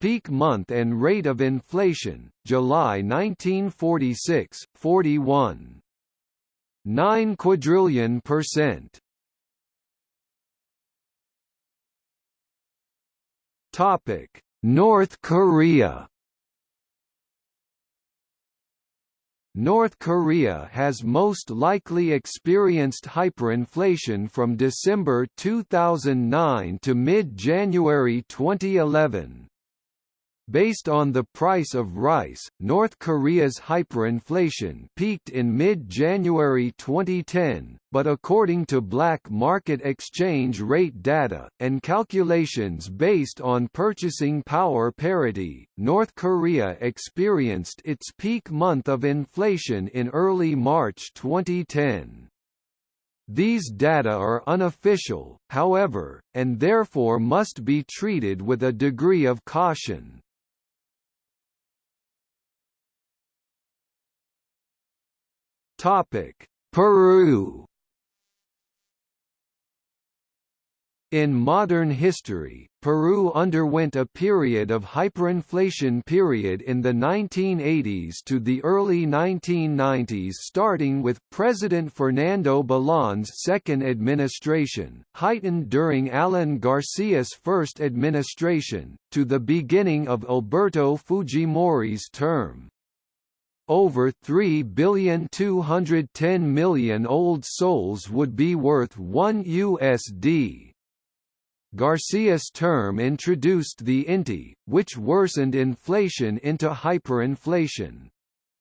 Peak month and rate of inflation, July 1946, 41. 9 quadrillion percent. Topic: North Korea North Korea has most likely experienced hyperinflation from December 2009 to mid-January 2011. Based on the price of rice, North Korea's hyperinflation peaked in mid-January 2010, but according to black market exchange rate data, and calculations based on purchasing power parity, North Korea experienced its peak month of inflation in early March 2010. These data are unofficial, however, and therefore must be treated with a degree of caution. Topic: Peru. In modern history, Peru underwent a period of hyperinflation period in the 1980s to the early 1990s starting with President Fernando Belaúnde's second administration, heightened during Alan Garcia's first administration, to the beginning of Alberto Fujimori's term. Over 3 billion 210 million old soles would be worth 1 USD. Garcia's term introduced the INTI, which worsened inflation into hyperinflation.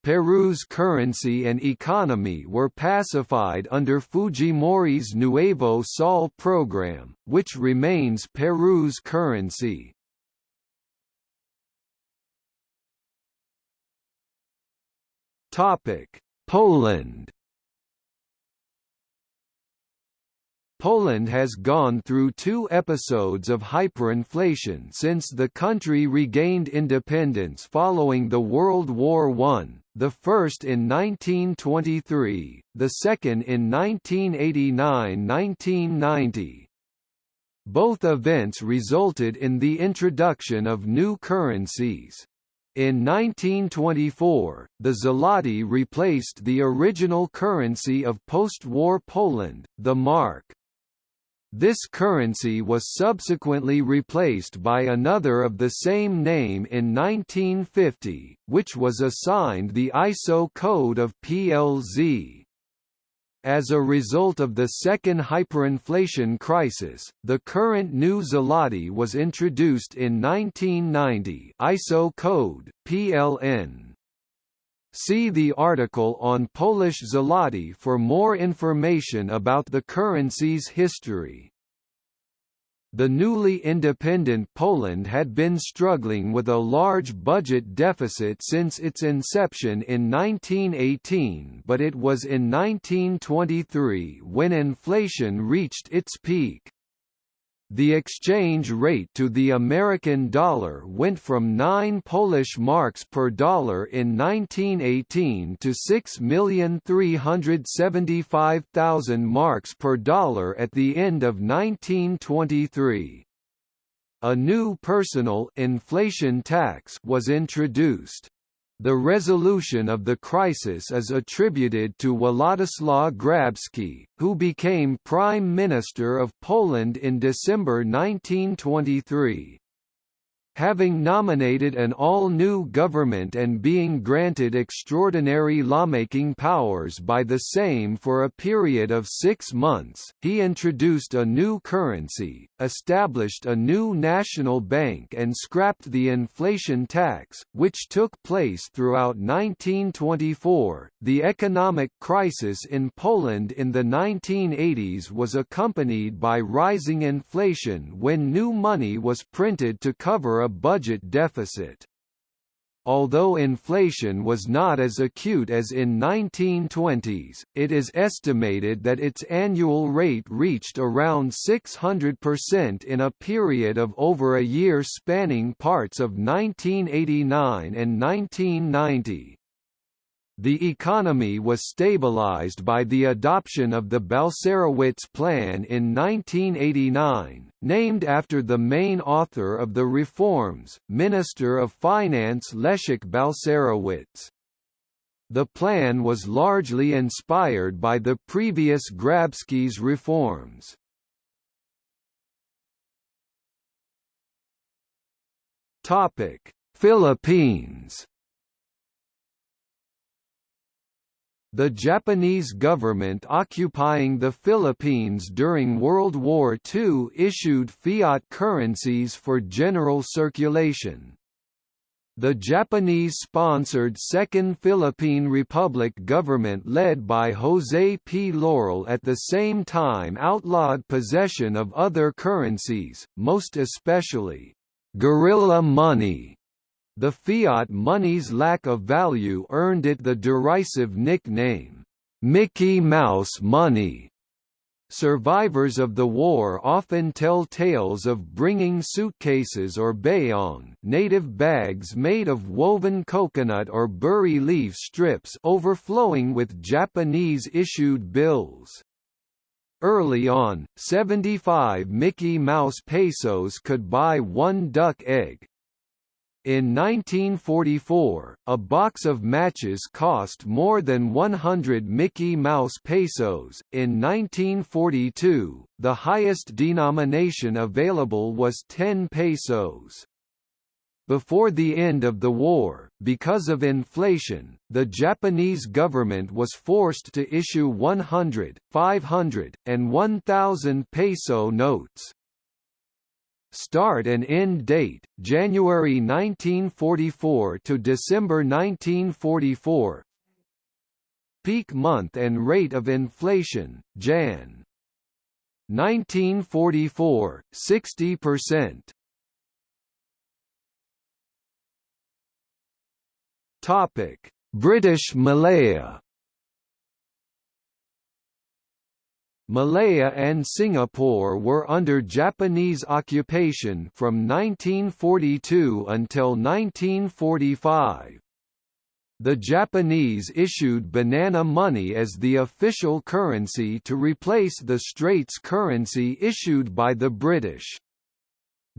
Peru's currency and economy were pacified under Fujimori's Nuevo Sol program, which remains Peru's currency. Topic: Poland. Poland has gone through two episodes of hyperinflation since the country regained independence following the World War I, the first in 1923, the second in 1989–1990. Both events resulted in the introduction of new currencies. In 1924, the zloty replaced the original currency of post-war Poland, the mark. This currency was subsequently replaced by another of the same name in 1950, which was assigned the ISO code of PLZ. As a result of the second hyperinflation crisis, the current new zloty was introduced in 1990 ISO code, PLN. See the article on Polish zloty for more information about the currency's history. The newly independent Poland had been struggling with a large budget deficit since its inception in 1918 but it was in 1923 when inflation reached its peak. The exchange rate to the American dollar went from 9 Polish marks per dollar in 1918 to 6,375,000 marks per dollar at the end of 1923. A new personal inflation tax was introduced. The resolution of the crisis is attributed to Władysław Grabski, who became Prime Minister of Poland in December 1923 having nominated an all-new government and being granted extraordinary lawmaking powers by the same for a period of six months, he introduced a new currency, established a new national bank and scrapped the inflation tax, which took place throughout 1924. The economic crisis in Poland in the 1980s was accompanied by rising inflation when new money was printed to cover a budget deficit. Although inflation was not as acute as in 1920s, it is estimated that its annual rate reached around 600% in a period of over a year spanning parts of 1989 and 1990. The economy was stabilized by the adoption of the Balcerowicz Plan in 1989, named after the main author of the reforms, Minister of Finance Leszek Balcerowicz. The plan was largely inspired by the previous Grabski's reforms. Philippines The Japanese government occupying the Philippines during World War II issued fiat currencies for general circulation. The Japanese-sponsored Second Philippine Republic government led by José P. Laurel at the same time outlawed possession of other currencies, most especially, "'guerrilla money' The fiat money's lack of value earned it the derisive nickname, "'Mickey Mouse Money'. Survivors of the war often tell tales of bringing suitcases or bayong native bags made of woven coconut or buri leaf strips overflowing with Japanese-issued bills. Early on, 75 Mickey Mouse pesos could buy one duck egg, in 1944, a box of matches cost more than 100 Mickey Mouse pesos. In 1942, the highest denomination available was 10 pesos. Before the end of the war, because of inflation, the Japanese government was forced to issue 100, 500, and 1,000 peso notes. Start and end date: January 1944 to December 1944. Peak month and rate of inflation: Jan. 1944, 60%. Topic: British Malaya Malaya and Singapore were under Japanese occupation from 1942 until 1945. The Japanese issued banana money as the official currency to replace the Straits currency issued by the British.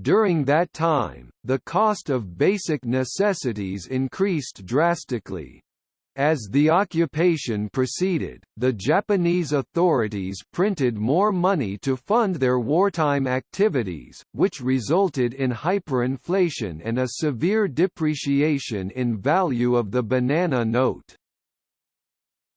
During that time, the cost of basic necessities increased drastically. As the occupation proceeded, the Japanese authorities printed more money to fund their wartime activities, which resulted in hyperinflation and a severe depreciation in value of the banana note.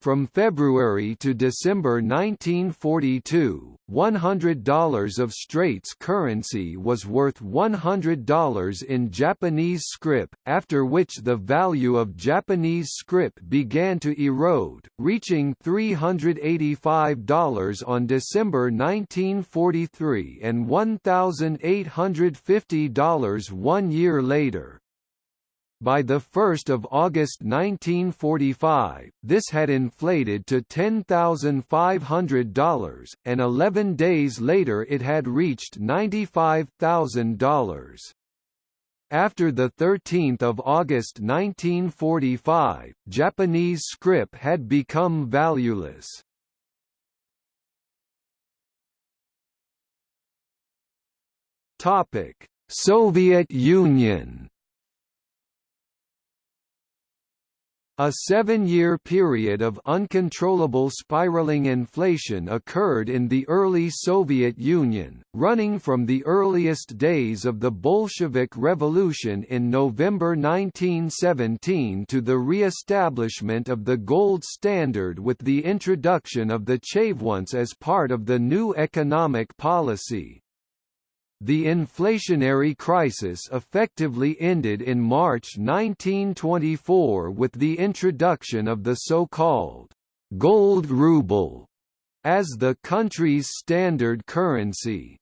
From February to December 1942, $100 of Straits currency was worth $100 in Japanese scrip, after which the value of Japanese scrip began to erode, reaching $385 on December 1943 and $1,850 one year later. By 1 August 1945, this had inflated to $10,500, and 11 days later it had reached $95,000. After 13 August 1945, Japanese scrip had become valueless. Soviet Union A seven-year period of uncontrollable spiraling inflation occurred in the early Soviet Union, running from the earliest days of the Bolshevik Revolution in November 1917 to the re-establishment of the gold standard with the introduction of the chervonets as part of the new economic policy. The inflationary crisis effectively ended in March 1924 with the introduction of the so-called «gold ruble» as the country's standard currency.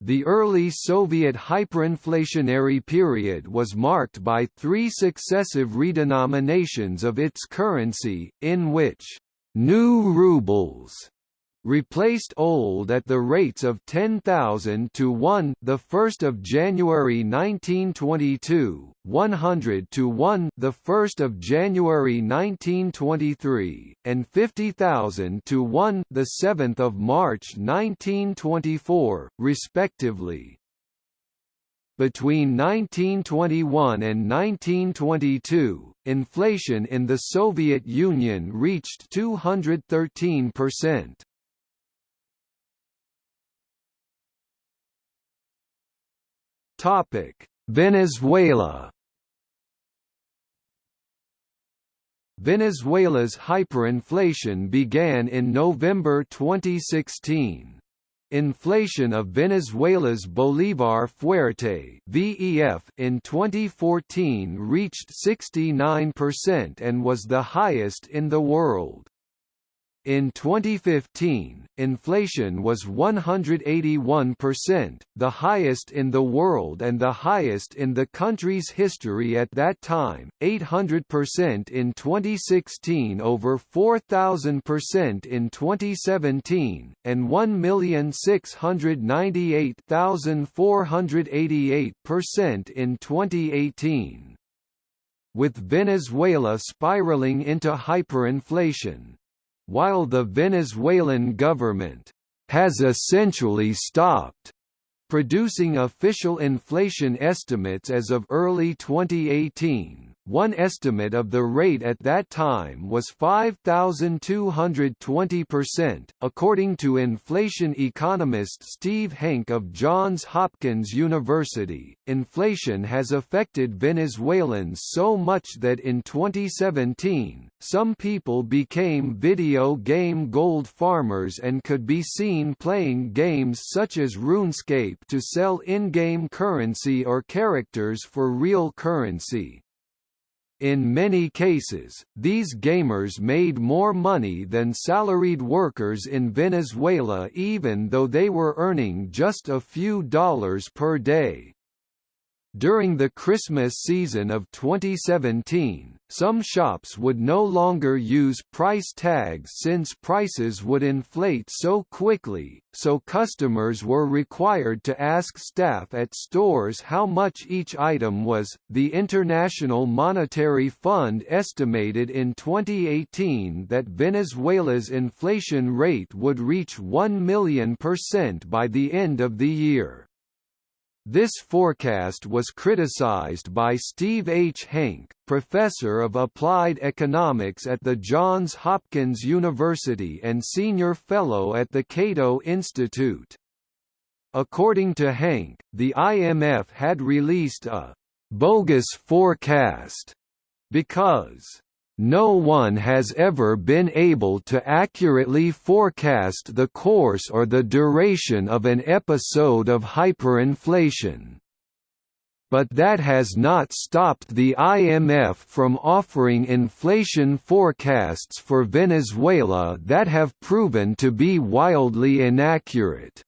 The early Soviet hyperinflationary period was marked by three successive redenominations of its currency, in which «new rubles» replaced old at the rates of 10,000 to 1 the 1st of January 1922 100 to 1 the 1st of January 1923 and 50,000 to 1 the 7th of March 1924 respectively between 1921 and 1922, inflation in the Soviet Union reached 213%. Topic: Venezuela. Venezuela's hyperinflation began in November 2016. Inflation of Venezuela's Bolívar Fuerte (VEF) in 2014 reached 69% and was the highest in the world. In 2015, inflation was 181%, the highest in the world and the highest in the country's history at that time, 800% in 2016 over 4,000% in 2017, and 1,698,488% in 2018. With Venezuela spiraling into hyperinflation, while the Venezuelan government has essentially stopped producing official inflation estimates as of early 2018, one estimate of the rate at that time was 5,220%, according to inflation economist Steve Hanke of Johns Hopkins University. Inflation has affected Venezuelans so much that in 2017, some people became video game gold farmers and could be seen playing games such as RuneScape to sell in-game currency or characters for real currency. In many cases, these gamers made more money than salaried workers in Venezuela even though they were earning just a few dollars per day. During the Christmas season of 2017, some shops would no longer use price tags since prices would inflate so quickly, so customers were required to ask staff at stores how much each item was. The International Monetary Fund estimated in 2018 that Venezuela's inflation rate would reach 1 million percent by the end of the year. This forecast was criticized by Steve H. Hanke, professor of applied economics at the Johns Hopkins University and senior fellow at the Cato Institute. According to Hanke, the IMF had released a «bogus forecast» because no one has ever been able to accurately forecast the course or the duration of an episode of hyperinflation. But that has not stopped the IMF from offering inflation forecasts for Venezuela that have proven to be wildly inaccurate.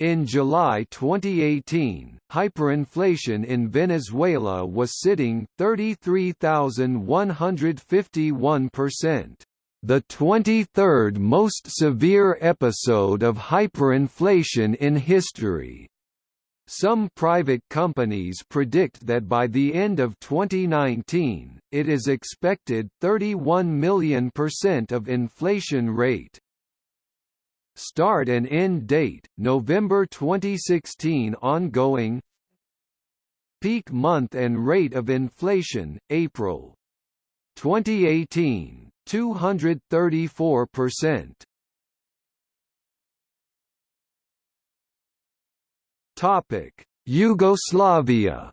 In July 2018, hyperinflation in Venezuela was sitting 33,151%, the 23rd most severe episode of hyperinflation in history. Some private companies predict that by the end of 2019, it is expected 31 million percent of inflation rate. Start and end date, November 2016 ongoing Peak month and rate of inflation, April 2018, 234%. Topic: Yugoslavia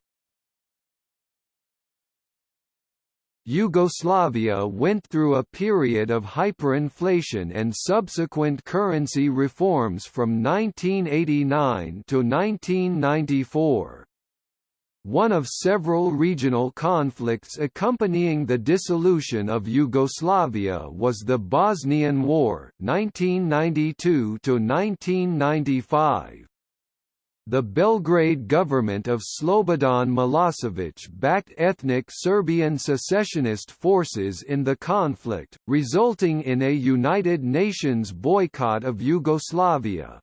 Yugoslavia went through a period of hyperinflation and subsequent currency reforms from 1989 to 1994. One of several regional conflicts accompanying the dissolution of Yugoslavia was the Bosnian War 1992 to 1995. The Belgrade government of Slobodan Milosevic backed ethnic Serbian secessionist forces in the conflict, resulting in a United Nations boycott of Yugoslavia.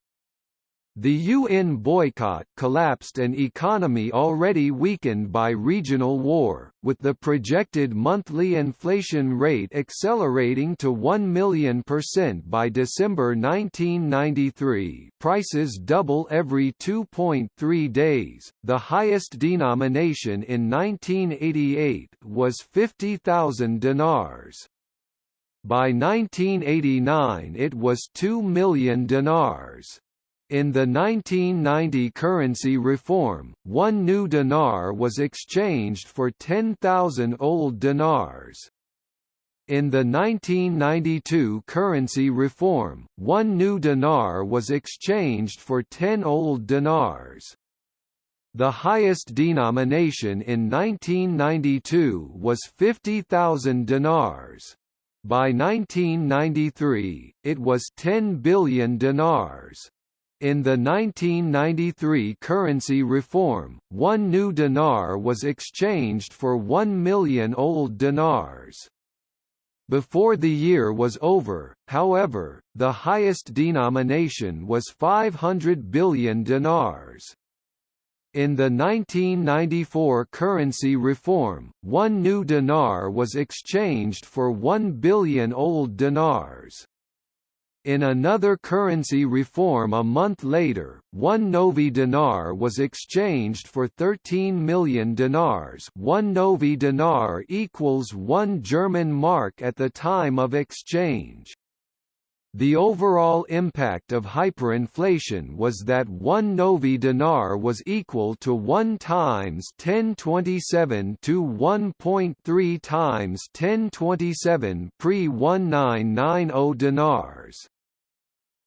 The UN boycott collapsed an economy already weakened by regional war, with the projected monthly inflation rate accelerating to 1 million percent by December 1993 prices double every 2.3 days, the highest denomination in 1988 was 50,000 dinars. By 1989 it was 2 million dinars. In the 1990 currency reform, one new dinar was exchanged for 10,000 old dinars. In the 1992 currency reform, one new dinar was exchanged for 10 old dinars. The highest denomination in 1992 was 50,000 dinars. By 1993, it was 10 billion dinars. In the 1993 currency reform, one new dinar was exchanged for one million old dinars. Before the year was over, however, the highest denomination was 500 billion dinars. In the 1994 currency reform, one new dinar was exchanged for 1 billion old dinars. In another currency reform a month later, one Novi dinar was exchanged for 13 million dinars one Novi dinar equals one German mark at the time of exchange. The overall impact of hyperinflation was that 1 novi dinar was equal to 1 times 1027 to 1.3 times 1027 pre-1990 dinars.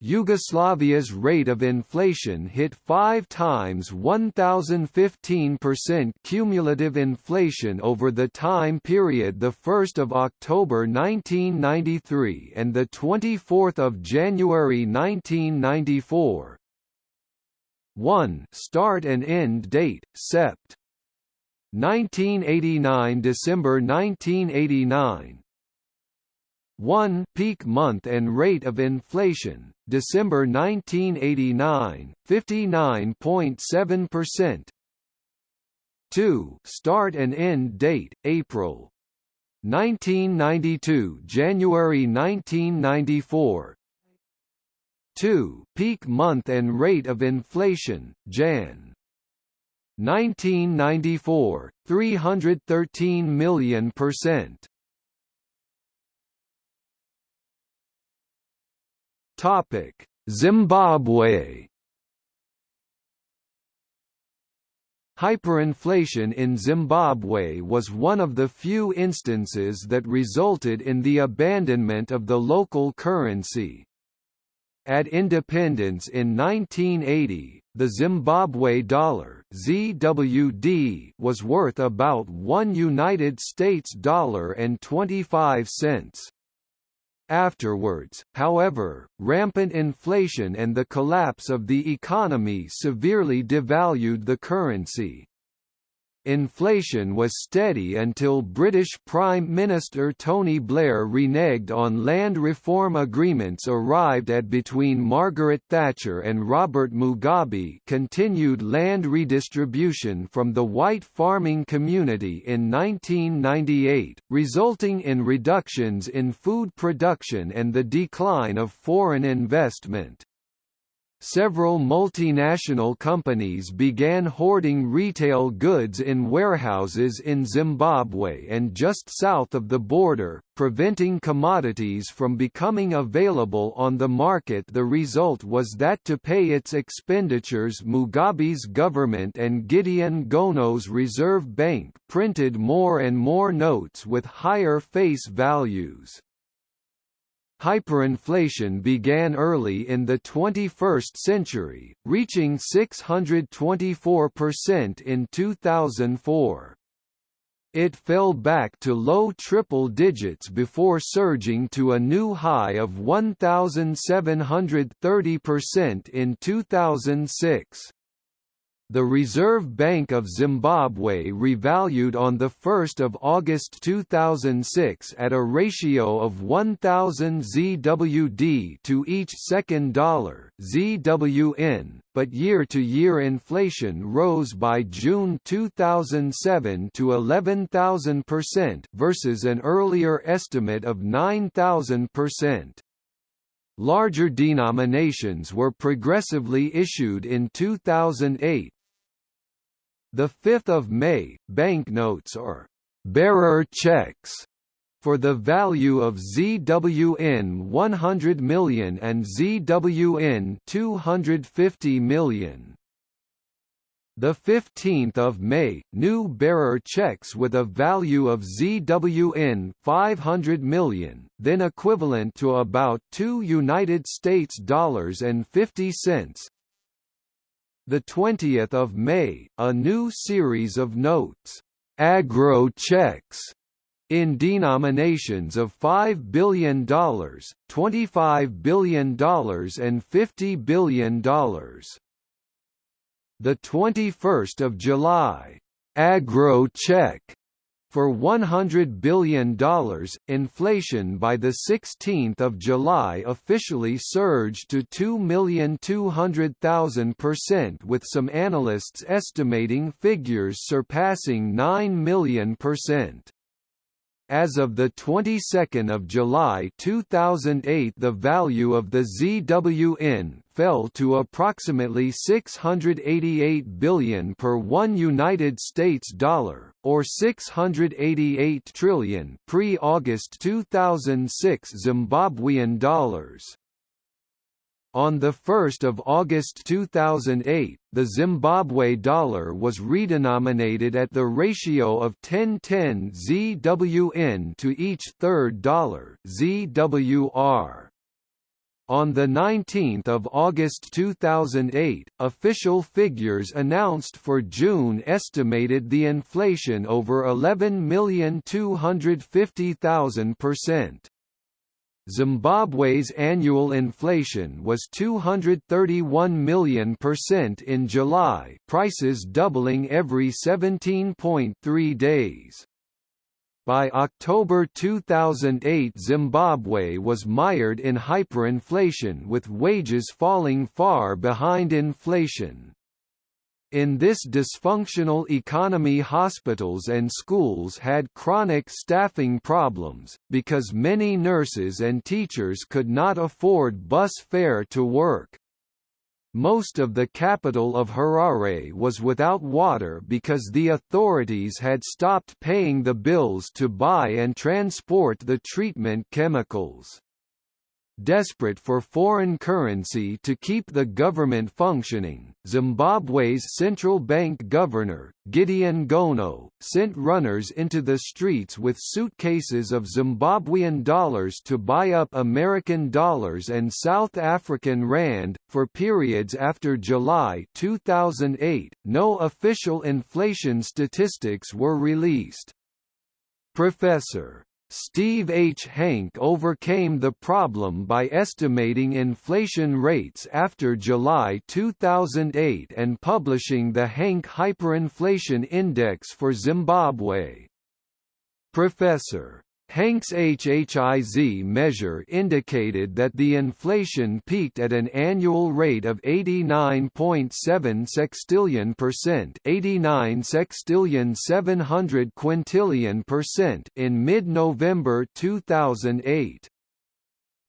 Yugoslavia's rate of inflation hit five times 1,015% cumulative inflation over the time period 1 October 1993 and 24 January 1994. 1 Start and end date, Sept. 1989 December 1989 1 peak month and rate of inflation, December 1989, 59.7%. 2 start and end date, April 1992 January 1994 2 peak month and rate of inflation, Jan 1994, 313 million percent Topic: Zimbabwe Hyperinflation in Zimbabwe was one of the few instances that resulted in the abandonment of the local currency. At independence in 1980, the Zimbabwe dollar (ZWD) was worth about 1 United States dollar and 25 cents. Afterwards, however, rampant inflation and the collapse of the economy severely devalued the currency. Inflation was steady until British Prime Minister Tony Blair reneged on land reform agreements arrived at between Margaret Thatcher and Robert Mugabe continued land redistribution from the white farming community in 1998, resulting in reductions in food production and the decline of foreign investment several multinational companies began hoarding retail goods in warehouses in Zimbabwe and just south of the border, preventing commodities from becoming available on the market the result was that to pay its expenditures Mugabe's government and Gideon Gono's Reserve Bank printed more and more notes with higher face values. Hyperinflation began early in the 21st century, reaching 624% in 2004. It fell back to low triple digits before surging to a new high of 1,730% in 2006. The Reserve Bank of Zimbabwe revalued on 1 August 2006 at a ratio of 1,000 ZWD to each second dollar ZWN, but year-to-year -year inflation rose by June 2007 to 11,000% versus an earlier estimate of 9,000%. Larger denominations were progressively issued in 2008. The 5th of May, banknotes or bearer checks for the value of ZWN 100 million and ZWN 250 million the 15th of May, new bearer checks with a value of ZWN 500 million, then equivalent to about 2 United States dollars and 50 cents. The 20th of May, a new series of notes, agro checks, in denominations of $5 billion, $25 billion and $50 billion the 21st of July, agro check for $100 billion. Inflation by the 16th of July officially surged to 2,200,000% with some analysts estimating figures surpassing 9 million percent. As of the 22nd of July 2008 the value of the ZWN fell to approximately 688 billion per 1 United States dollar or 688 trillion pre-August 2006 Zimbabwean dollars. On 1 August 2008, the Zimbabwe dollar was redenominated at the ratio of 1010 ZWN to each third dollar ZWR. On 19 August 2008, official figures announced for June estimated the inflation over 11,250,000 percent. Zimbabwe's annual inflation was 231 million percent in July prices doubling every 17.3 days. By October 2008 Zimbabwe was mired in hyperinflation with wages falling far behind inflation. In this dysfunctional economy hospitals and schools had chronic staffing problems, because many nurses and teachers could not afford bus fare to work. Most of the capital of Harare was without water because the authorities had stopped paying the bills to buy and transport the treatment chemicals. Desperate for foreign currency to keep the government functioning. Zimbabwe's central bank governor, Gideon Gono, sent runners into the streets with suitcases of Zimbabwean dollars to buy up American dollars and South African rand. For periods after July 2008, no official inflation statistics were released. Professor Steve H. Hanke overcame the problem by estimating inflation rates after July 2008 and publishing the Hanke Hyperinflation Index for Zimbabwe. Professor Hanke's HHIZ measure indicated that the inflation peaked at an annual rate of 89.7 sextillion percent 89 sextillion 700 quintillion percent in mid-November 2008.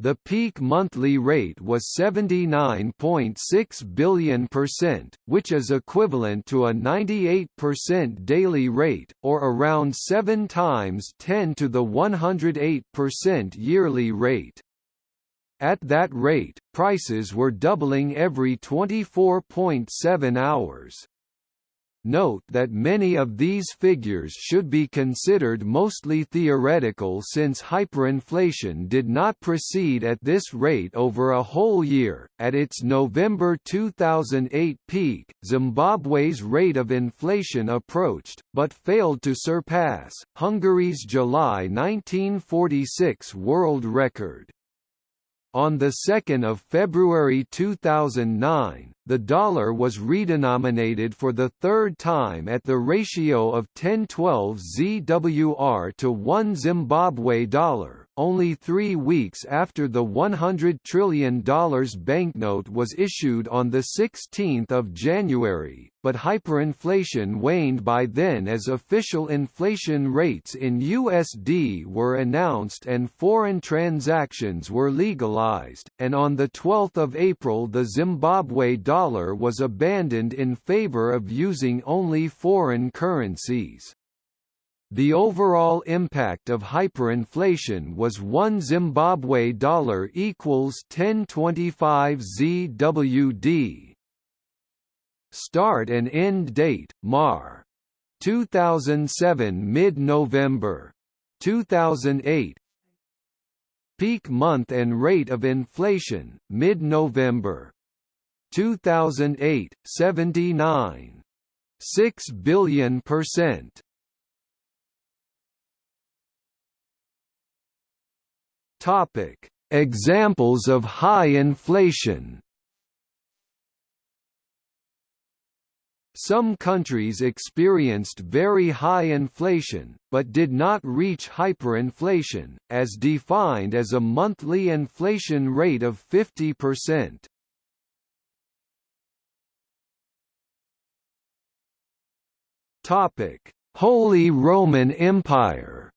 The peak monthly rate was 79.6 billion percent, which is equivalent to a 98% daily rate, or around 7 times 10 to the 108% yearly rate. At that rate, prices were doubling every 24.7 hours. Note that many of these figures should be considered mostly theoretical since hyperinflation did not proceed at this rate over a whole year. At its November 2008 peak, Zimbabwe's rate of inflation approached, but failed to surpass, Hungary's July 1946 world record. On 2 February 2009, the dollar was redenominated for the third time at the ratio of 1012 ZWR to 1 Zimbabwe dollar, only three weeks after the $100 trillion banknote was issued on 16 January, but hyperinflation waned by then as official inflation rates in USD were announced and foreign transactions were legalized, and on 12 April the Zimbabwe dollar was abandoned in favor of using only foreign currencies. The overall impact of hyperinflation was 1 Zimbabwe dollar equals 1025 ZWD. Start and end date: Mar. 2007 mid-November. 2008 Peak month and rate of inflation, mid-November. 2008, 79. 6 billion percent. Topic: Examples of high inflation. Some countries experienced very high inflation, but did not reach hyperinflation, as defined as a monthly inflation rate of 50%. Holy Roman Empire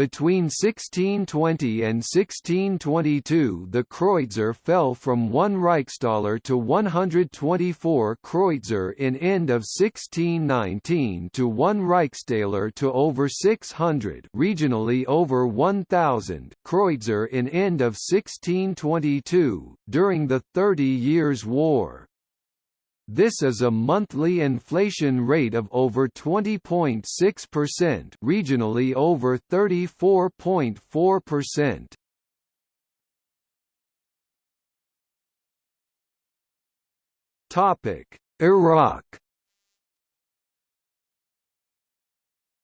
Between 1620 and 1622 the Kreuzer fell from 1 Reichsthaler to 124 Kreuzer in end of 1619 to 1 Reichsthaler to over 600 regionally over 1000 Kreuzer in end of 1622, during the Thirty Years' War. This is a monthly inflation rate of over 20.6% regionally over 34.4%. Topic: Iraq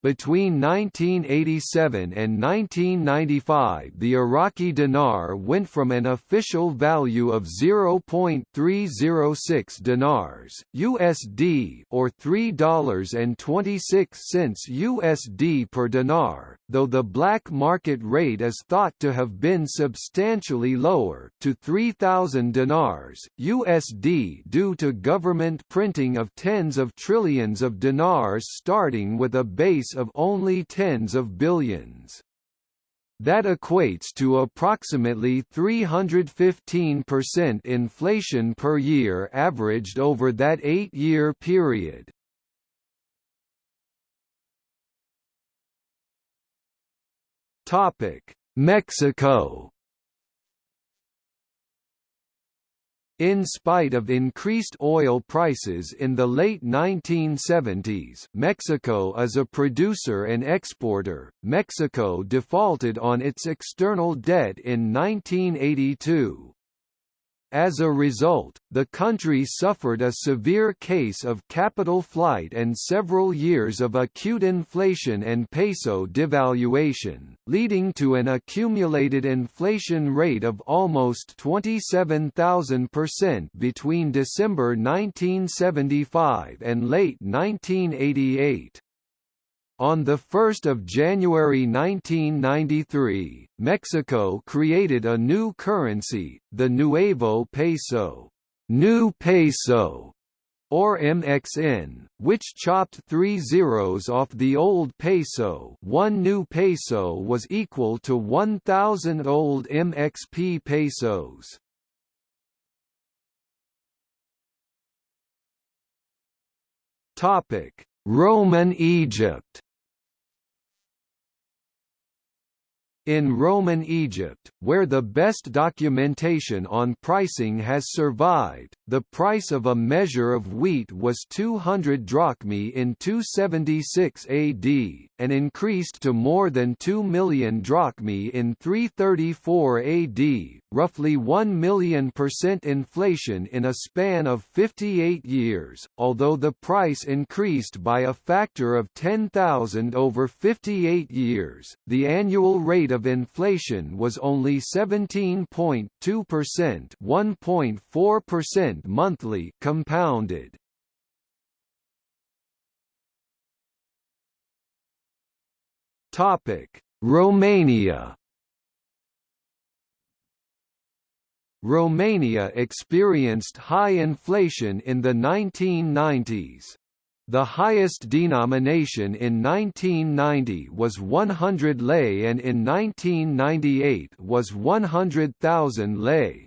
Between 1987 and 1995 the Iraqi dinar went from an official value of 0.306 dinars USD or $3.26 USD per dinar, though the black market rate is thought to have been substantially lower, to 3,000 dinars USD due to government printing of tens of trillions of dinars starting with a base of only tens of billions. That equates to approximately 315% inflation per year averaged over that eight-year period. Mexico In spite of increased oil prices in the late 1970s, Mexico is a producer and exporter. Mexico defaulted on its external debt in 1982. As a result, the country suffered a severe case of capital flight and several years of acute inflation and peso devaluation, leading to an accumulated inflation rate of almost 27,000% between December 1975 and late 1988. On 1 January 1993, Mexico created a new currency, the Nuevo Peso, new peso, or MXN, which chopped three zeros off the old peso one new peso was equal to 1,000 old MXP pesos. Roman Egypt In Roman Egypt, where the best documentation on pricing has survived, the price of a measure of wheat was 200 drachmae in 276 AD, and increased to more than 2 million drachmae in 334 AD, roughly 1 million percent inflation in a span of 58 years, although the price increased by a factor of 10,000 over 58 years, the annual rate of inflation was only 17.2%, 1.4% monthly compounded. Topic: Romania Romania experienced high inflation in the 1990s. The highest denomination in 1990 was 100 lei and in 1998 was 100,000 lei.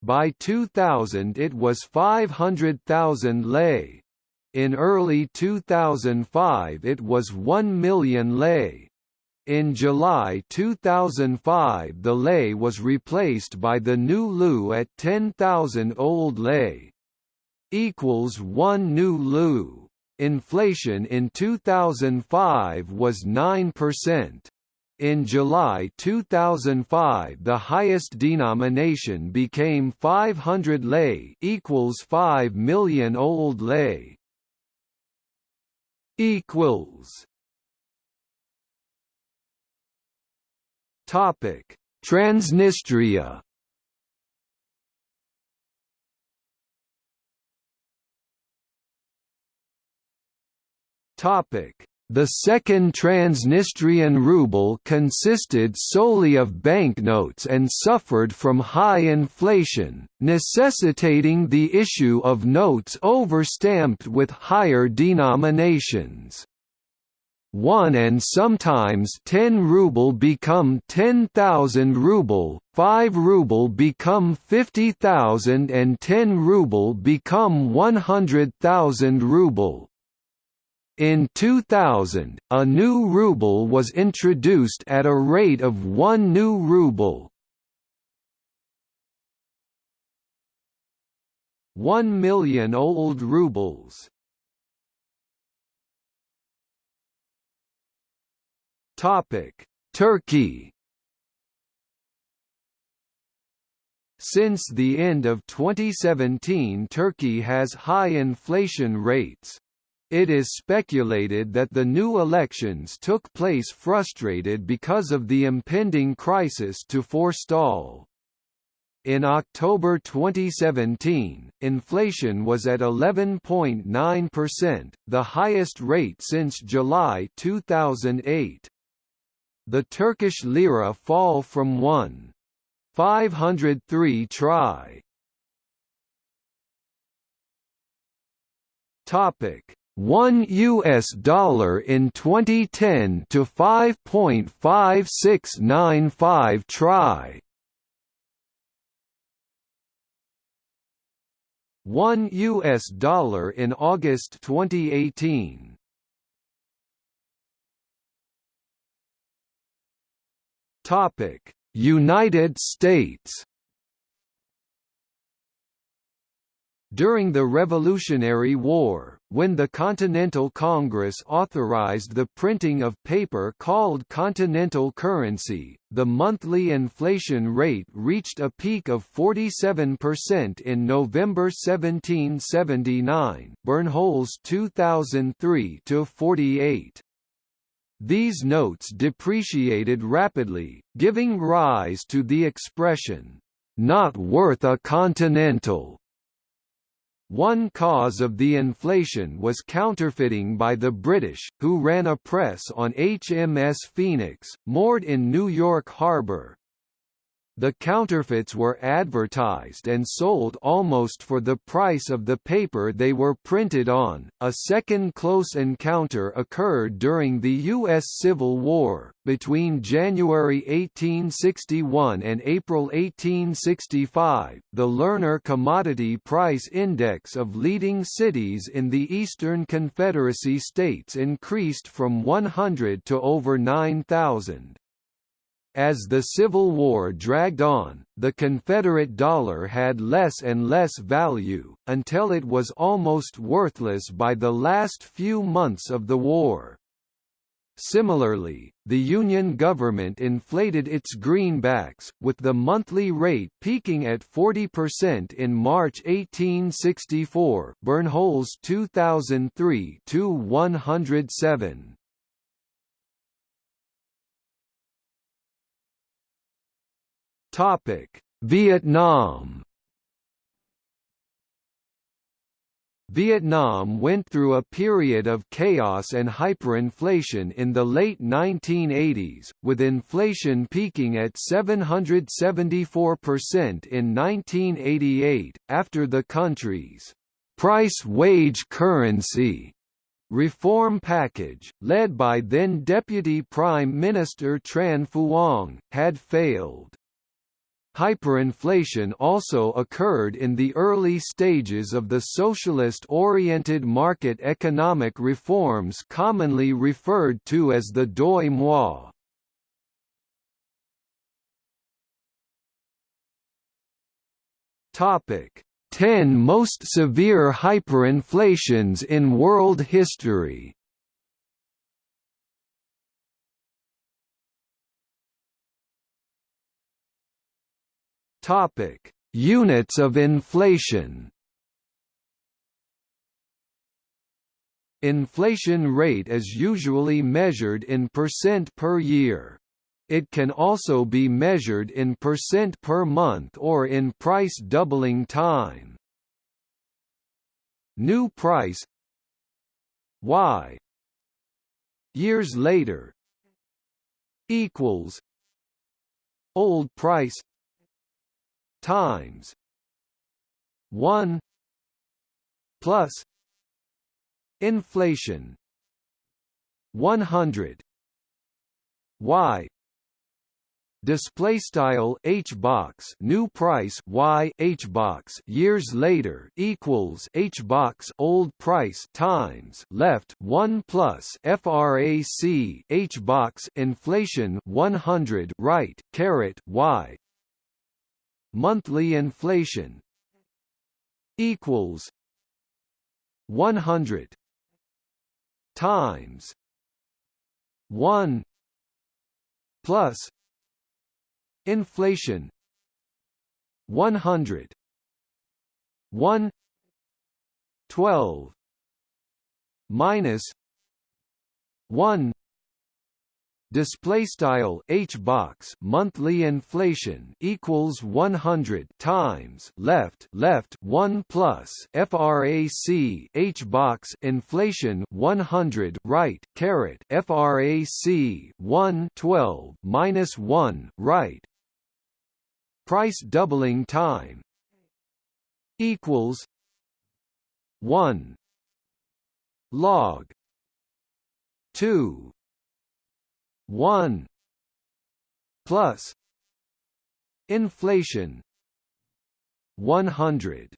By 2000 it was 500,000 lei. In early 2005 it was 1 million lei. In July 2005 the lei was replaced by the new leu at 10,000 old lei equals 1 new leu. Inflation in 2005 was 9%. In July 2005 the highest denomination became 500 lei equals 5 million old lei equals Topic Transnistria The Second Transnistrian ruble consisted solely of banknotes and suffered from high inflation, necessitating the issue of notes overstamped with higher denominations. 1 and sometimes 10 ruble become 10,000 ruble, 5 ruble become 50,000 and 10 ruble become 100,000 ruble. In 2000, a new ruble was introduced at a rate of one new ruble. One million old rubles. Topic: Turkey. Since the end of 2017 Turkey has high inflation rates. It is speculated that the new elections took place frustrated because of the impending crisis to forestall. In October 2017, inflation was at 11.9%, the highest rate since July 2008. The Turkish lira fall from 1.503 tri. Topic 1 US dollar in 2010 to 5.5695 tri 1 US dollar in August 2018 Topic: United States. During the Revolutionary War, when the Continental Congress authorized the printing of paper called Continental currency, the monthly inflation rate reached a peak of 47% in November 1779 Bernholz 2003-48. These notes depreciated rapidly, giving rise to the expression, "...not worth a continental." One cause of the inflation was counterfeiting by the British, who ran a press on HMS Phoenix, moored in New York Harbor. The counterfeits were advertised and sold almost for the price of the paper they were printed on. A second close encounter occurred during the U.S. Civil War, between January 1861 and April 1865. The Lerner Commodity Price Index of leading cities in the Eastern Confederacy states increased from 100 to over 9,000. As the Civil War dragged on, the Confederate dollar had less and less value, until it was almost worthless by the last few months of the war. Similarly, the Union government inflated its greenbacks, with the monthly rate peaking at 40% in March 1864 Bernholz 2003-107. Topic: Vietnam. Vietnam went through a period of chaos and hyperinflation in the late 1980s, with inflation peaking at 774% in 1988, after the country's price-wage currency reform package, led by then Deputy Prime Minister Tran Phuong, had failed. Hyperinflation also occurred in the early stages of the socialist-oriented market economic reforms commonly referred to as the Doi Moi. Topic: 10 most severe hyperinflations in world history. Topic: Units of inflation. Inflation rate is usually measured in percent per year. It can also be measured in percent per month or in price doubling time. New price Y years later equals old price times 1 plus inflation 100 y. Display style h box new price y h box years later equals h box old price times left 1 plus frac h box inflation 100 right caret y monthly inflation equals 100 times 1 plus inflation 100 1 12 minus 1 display style h box monthly inflation equals 100 times left left 1 plus frac h box inflation 100 right caret frac 1 12 minus 1 right. Price doubling time equals 1 log 2 1 plus inflation 100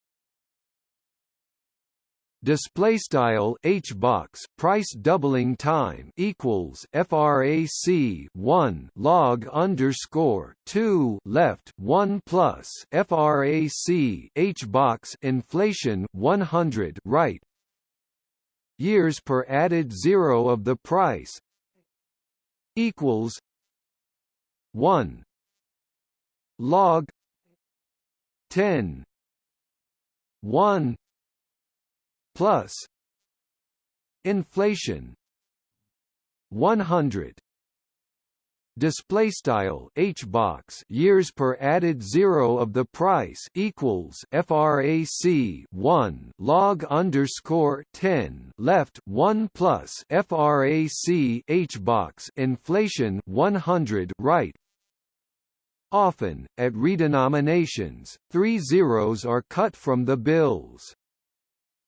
display style h box price doubling time equals frac 1 log underscore 2 left 1 plus frac h box inflation 100 right? Years per added zero of the price equals 1 log 10 1 plus inflation 100 display style h box years per added zero of the price equals frac 1 log underscore 10 left 1 plus frac h box inflation 100 right. Often at redenominations three zeros are cut from the bills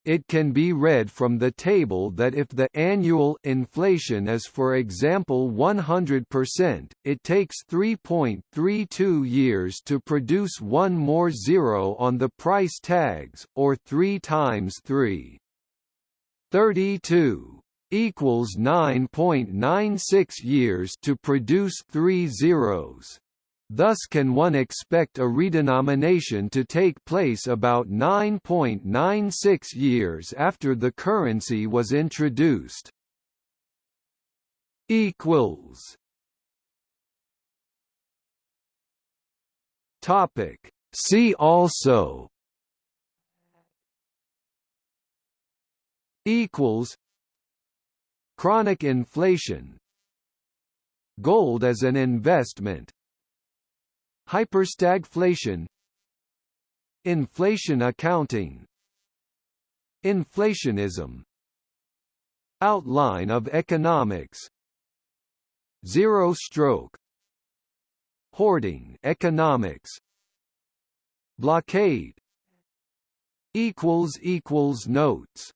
it can be read from the table that if the annual inflation is for example 100%, it takes 3.32 years to produce one more zero on the price tags, or 3 times 3. 32 equals 9.96 years to produce three zeros. Thus can one expect a redenomination to take place about 9.96 years after the currency was introduced. equals. Topic. See also. Equals. Chronic inflation. Gold as an investment Hyperstagflation Inflation accounting Inflationism Outline of economics Zero stroke Hoarding economics Blockade equals equals notes